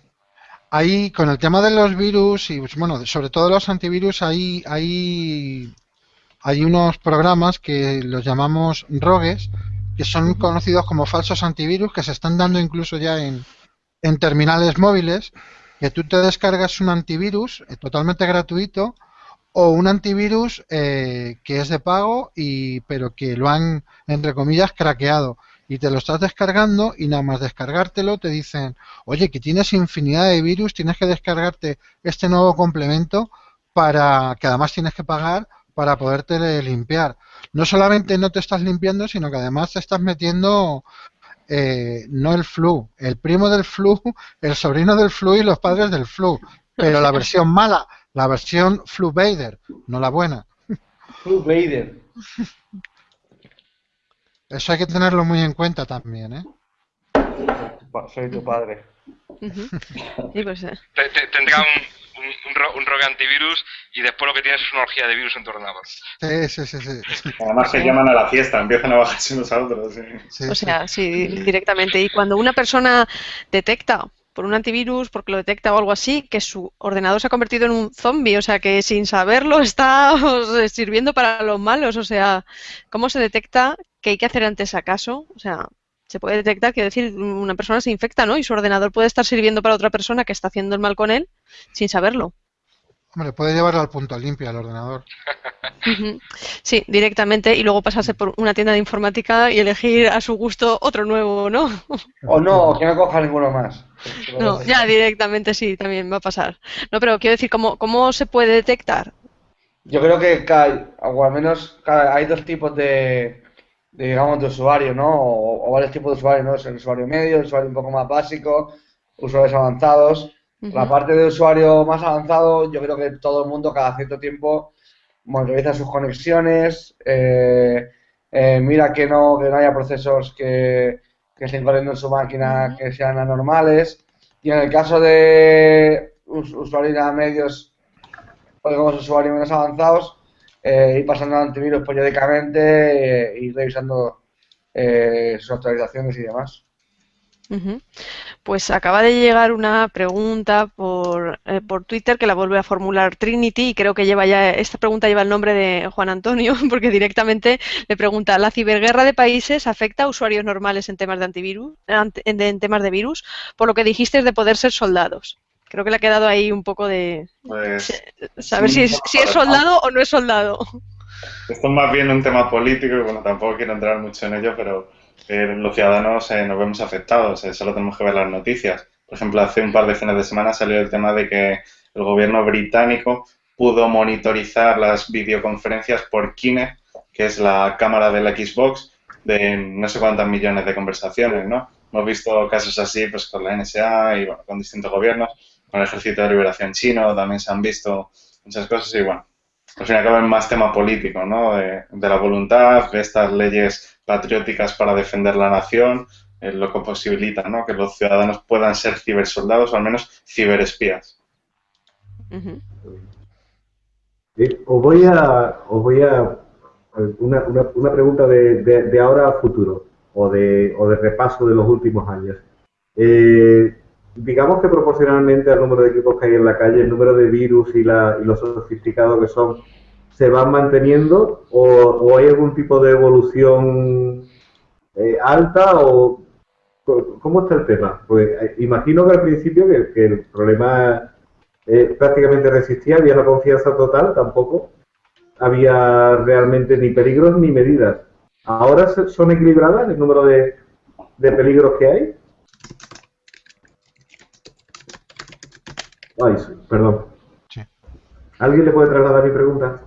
Ahí, con el tema de los virus y, bueno, sobre todo los antivirus, ahí, ahí hay unos programas que los llamamos rogues, que son conocidos como falsos antivirus, que se están dando incluso ya en, terminales móviles, que tú te descargas un antivirus eh, totalmente gratuito o un antivirus eh, que es de pago y pero que lo han entre comillas craqueado y te lo estás descargando y nada más descargártelo te dicen oye que tienes infinidad de virus tienes que descargarte este nuevo complemento para que además tienes que pagar para poderte limpiar. No solamente no te estás limpiando, sino que además te estás metiendo eh, no el flu, el primo del flu, el sobrino del flu y los padres del flu. Pero la versión mala, la versión flu Vader, no la buena. Flu Vader. Eso hay que tenerlo muy en cuenta también, ¿eh? Soy tu padre. pues, eh. Tendrá un, un, un, rogue antivirus y después lo que tienes es una orgía de virus en tu ordenador. Sí, sí, sí. sí. Además se llaman a la fiesta, empiezan a bajarse unos a otros. o sea, sí, directamente. Y cuando una persona detecta por un antivirus, porque lo detecta o algo así, que su ordenador se ha convertido en un zombie, o sea que sin saberlo está sirviendo para los malos, o sea, ¿cómo se detecta? ¿Qué hay que hacer antes acaso? O sea, se puede detectar, quiero decir, una persona se infecta, ¿no? Y su ordenador puede estar sirviendo para otra persona que está haciendo el mal con él sin saberlo. Hombre, puede llevarlo al punto limpio al ordenador. Sí, directamente y luego pasarse por una tienda de informática y elegir a su gusto otro nuevo, ¿no? O no, que no coja ninguno más. No, ya directamente sí, también va a pasar. No, pero quiero decir, ¿cómo, cómo se puede detectar? Yo creo que, o al menos hay dos tipos de, digamos, de usuario, ¿no? O, varios tipos de usuarios, ¿no? El usuario medio, el usuario un poco más básico, usuarios avanzados. La parte de usuario más avanzado, yo creo que todo el mundo cada cierto tiempo bueno, revisa sus conexiones, eh, eh, mira que no, que no haya procesos que, que estén corriendo en su máquina que sean anormales. Y en el caso de usuarios medios o digamos usuarios menos avanzados, eh, ir pasando antivirus periódicamente eh, y revisando eh, sus actualizaciones y demás. Pues acaba de llegar una pregunta por, por Twitter que la vuelve a formular Trinity y creo que lleva ya esta pregunta lleva el nombre de Juan Antonio porque directamente le pregunta ¿la ciberguerra de países afecta a usuarios normales en temas de antivirus, en temas de virus, por lo que dijiste de poder ser soldados? Creo que le ha quedado ahí un poco de pues, saber si es, si es soldado o no es soldado. Esto es más bien un tema político y bueno, tampoco quiero entrar mucho en ello, pero eh, los ciudadanos eh, nos vemos afectados, eh, solo tenemos que ver las noticias. Por ejemplo, hace un par de fines de semana salió el tema de que el gobierno británico pudo monitorizar las videoconferencias por Kinect, que es la cámara de la Xbox, de no sé cuántas millones de conversaciones, ¿no? Hemos visto casos así pues con la NSA y bueno, con distintos gobiernos, con el Ejército de Liberación Chino también se han visto muchas cosas y bueno, al fin y al cabo es más tema político, ¿no? De, la voluntad, de estas leyes patrióticas para defender la nación, es lo que posibilita, ¿no? Que los ciudadanos puedan ser cibersoldados o al menos ciberespías. os voy a, os voy a una, una, pregunta de, de, ahora a futuro o de, o de repaso de los últimos años. Eh, digamos que proporcionalmente al número de equipos que hay en la calle, el número de virus y, la, y los sofisticados que son, ¿se van manteniendo o, hay algún tipo de evolución eh, alta o cómo está el tema? Pues eh, imagino que al principio que, el problema prácticamente resistía, había una confianza total, tampoco había realmente ni peligros ni medidas. ¿Ahora son equilibradas el número de, peligros que hay? Ay, perdón. ¿Alguien le puede trasladar mi pregunta?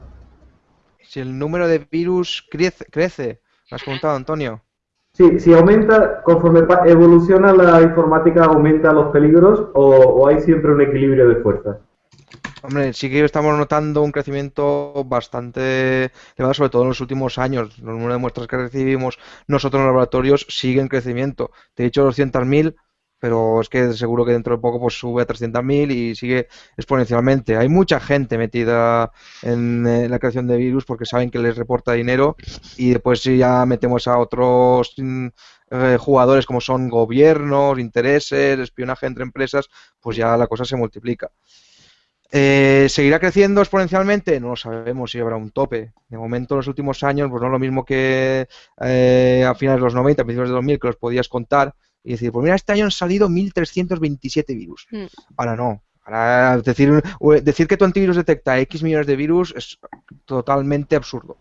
Si el número de virus crece, crece. ¿me has preguntado, Antonio? Sí, si aumenta, conforme evoluciona la informática, aumenta los peligros o, o hay siempre un equilibrio de fuerzas. Hombre, sí que estamos notando un crecimiento bastante elevado, sobre todo en los últimos años. Los números de muestras que recibimos nosotros en los laboratorios siguen en crecimiento. Te he dicho 200.000, pero es que seguro que dentro de poco pues sube a 300.000 y sigue exponencialmente. Hay mucha gente metida en, la creación de virus porque saben que les reporta dinero y después si ya metemos a otros mm, eh, jugadores como son gobiernos, intereses, espionaje entre empresas, pues ya la cosa se multiplica. Eh, ¿Seguirá creciendo exponencialmente? No lo sabemos si habrá un tope. De momento, en los últimos años, pues no es lo mismo que eh, a finales de los 90, a principios de 2000, que los podías contar y decir, pues mira, este año han salido 1327 virus. Mm. Ahora no. Ahora decir, decir que tu antivirus detecta X millones de virus es totalmente absurdo.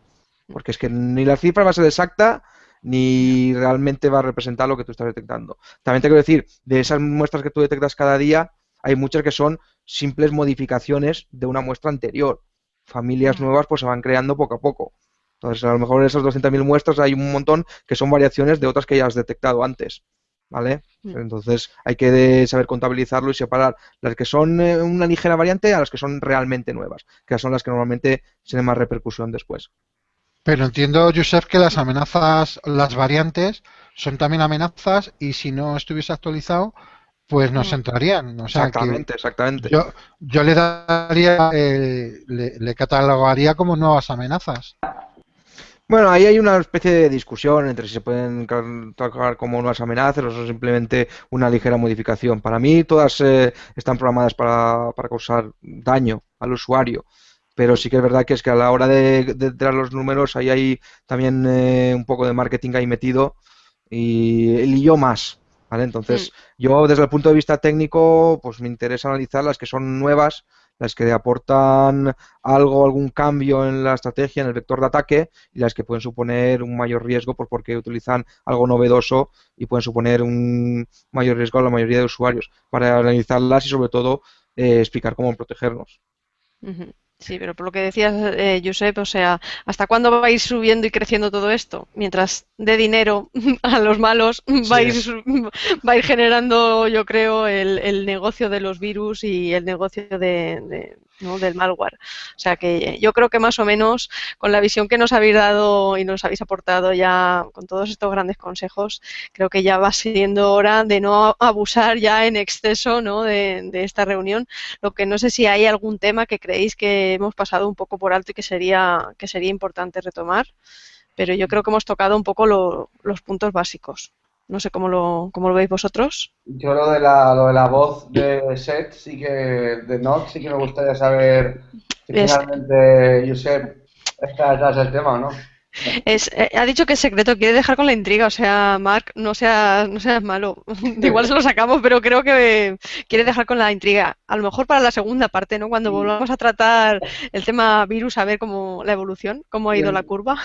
Porque es que ni la cifra va a ser exacta ni realmente va a representar lo que tú estás detectando. También te quiero decir, de esas muestras que tú detectas cada día, hay muchas que son simples modificaciones de una muestra anterior. Familias nuevas pues se van creando poco a poco. Entonces, a lo mejor en esas 200.000 muestras hay un montón que son variaciones de otras que ya has detectado antes. ¿Vale? Entonces hay que saber contabilizarlo y separar las que son eh, una ligera variante a las que son realmente nuevas, que son las que normalmente tienen más repercusión después. Pero entiendo, Josep, que las amenazas, las variantes, son también amenazas y si no estuviese actualizado, pues nos entrarían. exactamente, exactamente. Yo, yo le daría, eh, le, catalogaría como nuevas amenazas. Bueno, ahí hay una especie de discusión entre si se pueden catalogar como nuevas amenazas o son simplemente una ligera modificación. Para mí todas eh, están programadas para, para, causar daño al usuario, pero sí que es verdad que es que a la hora de, de, los números ahí hay también eh, un poco de marketing ahí metido y el yo más. ¿vale? Entonces, mm. yo desde el punto de vista técnico, pues me interesa analizar las que son nuevas, las que aportan algo, algún cambio en la estrategia, en el vector de ataque, y las que pueden suponer un mayor riesgo pues porque utilizan algo novedoso y pueden suponer un mayor riesgo a la mayoría de usuarios, para analizarlas y sobre todo eh, explicar cómo protegernos. Sí, pero por lo que decías, eh, Josep, o sea, ¿hasta cuándo vais subiendo y creciendo todo esto? Mientras de dinero a los malos, vais, vais generando, yo creo, el, el, negocio de los virus y el negocio de, ¿no? del malware. O sea que yo creo que más o menos con la visión que nos habéis dado y nos habéis aportado ya con todos estos grandes consejos, creo que ya va siendo hora de no abusar ya en exceso ¿no? de, esta reunión. Lo que no sé si hay algún tema que creéis que hemos pasado un poco por alto y que sería, que sería importante retomar, pero yo creo que hemos tocado un poco los puntos básicos. No sé cómo lo, cómo lo veis vosotros. Yo lo de la, lo de la voz de Set, sí que, de Nox, sí que me gustaría saber si finalmente Josep está detrás del tema o no. Es, eh, ha dicho que es secreto, quiere dejar con la intriga, o sea, Mark, no seas, no seas malo. Igual se lo sacamos, pero creo que quiere dejar con la intriga. A lo mejor para la segunda parte, ¿no? Cuando volvamos a tratar el tema virus, a ver cómo la evolución, cómo ha ido la curva.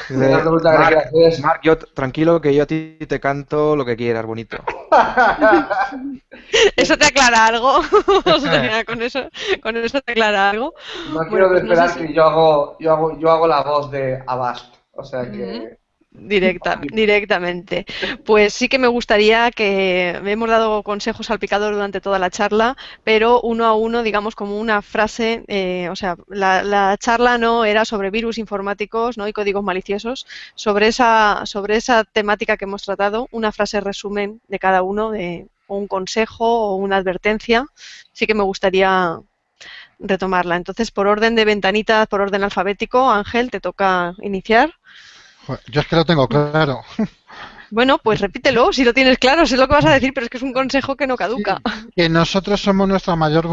Mark, yo tranquilo que yo a ti te canto lo que quieras, bonito. ¿Eso te aclara algo? o sea, con eso, con eso te aclara algo. No quiero pues esperar que yo hago, yo hago, yo hago la voz de Abast. O sea que. Directa, directamente. Pues sí que me gustaría que hemos dado consejos al picador durante toda la charla, pero uno a uno, digamos, como una frase, eh, o sea, la, charla no era sobre virus informáticos ¿no? y códigos maliciosos, sobre esa, sobre esa temática que hemos tratado, una frase resumen de cada uno, de, o un consejo o una advertencia, sí que me gustaría retomarla. Entonces, por orden de ventanitas, por orden alfabético, Ángel, te toca iniciar. Yo es que lo tengo claro. Bueno, pues repítelo, si lo tienes claro, sé lo que vas a decir, pero es que es un consejo que no caduca. que nosotros somos nuestra mayor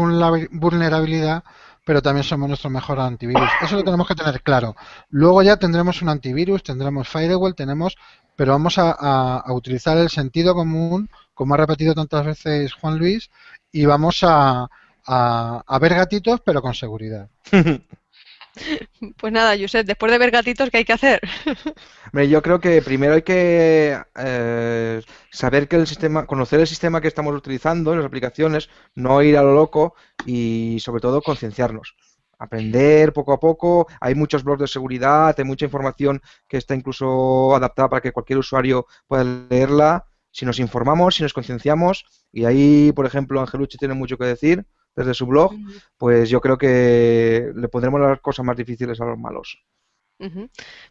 vulnerabilidad, pero también somos nuestro mejor antivirus. Eso lo tenemos que tener claro. Luego ya tendremos un antivirus, tendremos firewall, tenemos, pero vamos a utilizar el sentido común, como ha repetido tantas veces Juan Luis, y vamos a, a, ver gatitos, pero con seguridad. Pues nada, Josep, después de ver gatitos, ¿qué hay que hacer? yo creo que primero hay que eh, saber que el sistema, conocer el sistema que estamos utilizando, las aplicaciones, no ir a lo loco y sobre todo concienciarnos. Aprender poco a poco, hay muchos blogs de seguridad, hay mucha información que está incluso adaptada para que cualquier usuario pueda leerla. Si nos informamos, si nos concienciamos, y ahí, por ejemplo, Angelucci tiene mucho que decir, desde su blog, pues yo creo que le pondremos las cosas más difíciles a los malos.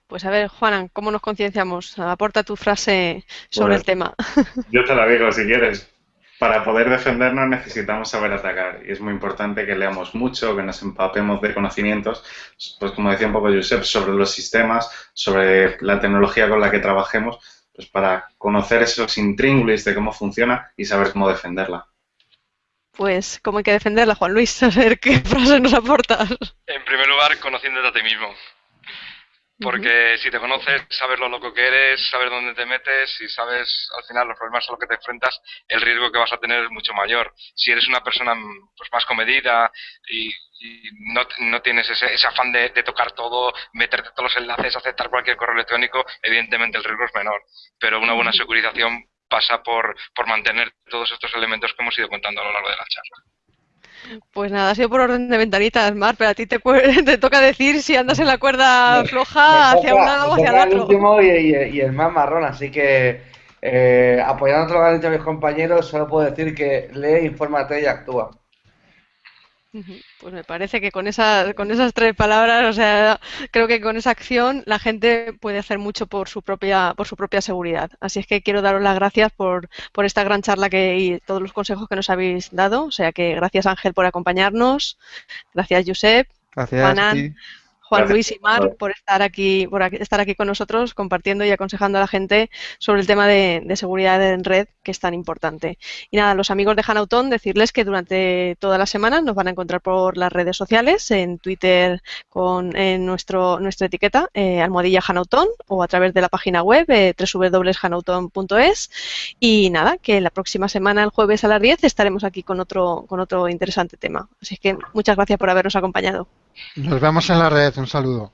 Pues a ver, Juanan, ¿cómo nos concienciamos? Aporta tu frase sobre el tema. Yo te la digo si quieres. Para poder defendernos necesitamos saber atacar y es muy importante que leamos mucho, que nos empapemos de conocimientos, pues como decía un poco Josep, sobre los sistemas, sobre la tecnología con la que trabajemos, pues para conocer esos intríngulis de cómo funciona y saber cómo defenderla pues cómo hay que defenderla, Juan Luis, a ver qué frase nos aportas. En primer lugar, conociéndote a ti mismo. Porque si te conoces, sabes lo loco que eres, sabes dónde te metes y sabes al final los problemas a los que te enfrentas, el riesgo que vas a tener es mucho mayor. Si eres una persona pues, más comedida y, no, tienes ese, afán de, de, tocar todo, meterte todos los enlaces, aceptar cualquier correo electrónico, evidentemente el riesgo es menor. Pero una buena securización pasa por, por mantener todos estos elementos que hemos ido contando a lo largo de la charla. Pues nada, ha sido por orden de ventanitas, Mar, pero a ti te, te toca decir si andas en la cuerda floja hacia un lado o hacia el otro. El último y, el más marrón, así que eh, apoyando lo que han dicho mis compañeros, solo puedo decir que lee, infórmate y actúa. Pues me parece que con, esa, con esas tres palabras, o sea, creo que con esa acción la gente puede hacer mucho por su propia, por su propia seguridad. Así es que quiero daros las gracias por, por esta gran charla que, y todos los consejos que nos habéis dado. O sea que gracias Ángel por acompañarnos, gracias Josep, gracias Juan Luis y Mar por estar aquí, por estar aquí con nosotros, compartiendo y aconsejando a la gente sobre el tema de, seguridad en red, que es tan importante. Y nada, los amigos de Hanautón, decirles que durante toda la semana nos van a encontrar por las redes sociales, en Twitter con en nuestro, nuestra etiqueta, eh, almohadilla Hanautón, o a través de la página web, eh, www.hanauton.es. Y nada, que la próxima semana, el jueves a las 10, estaremos aquí con otro, con otro interesante tema. Así que muchas gracias por habernos acompañado. Nos vemos en la red. Un saludo.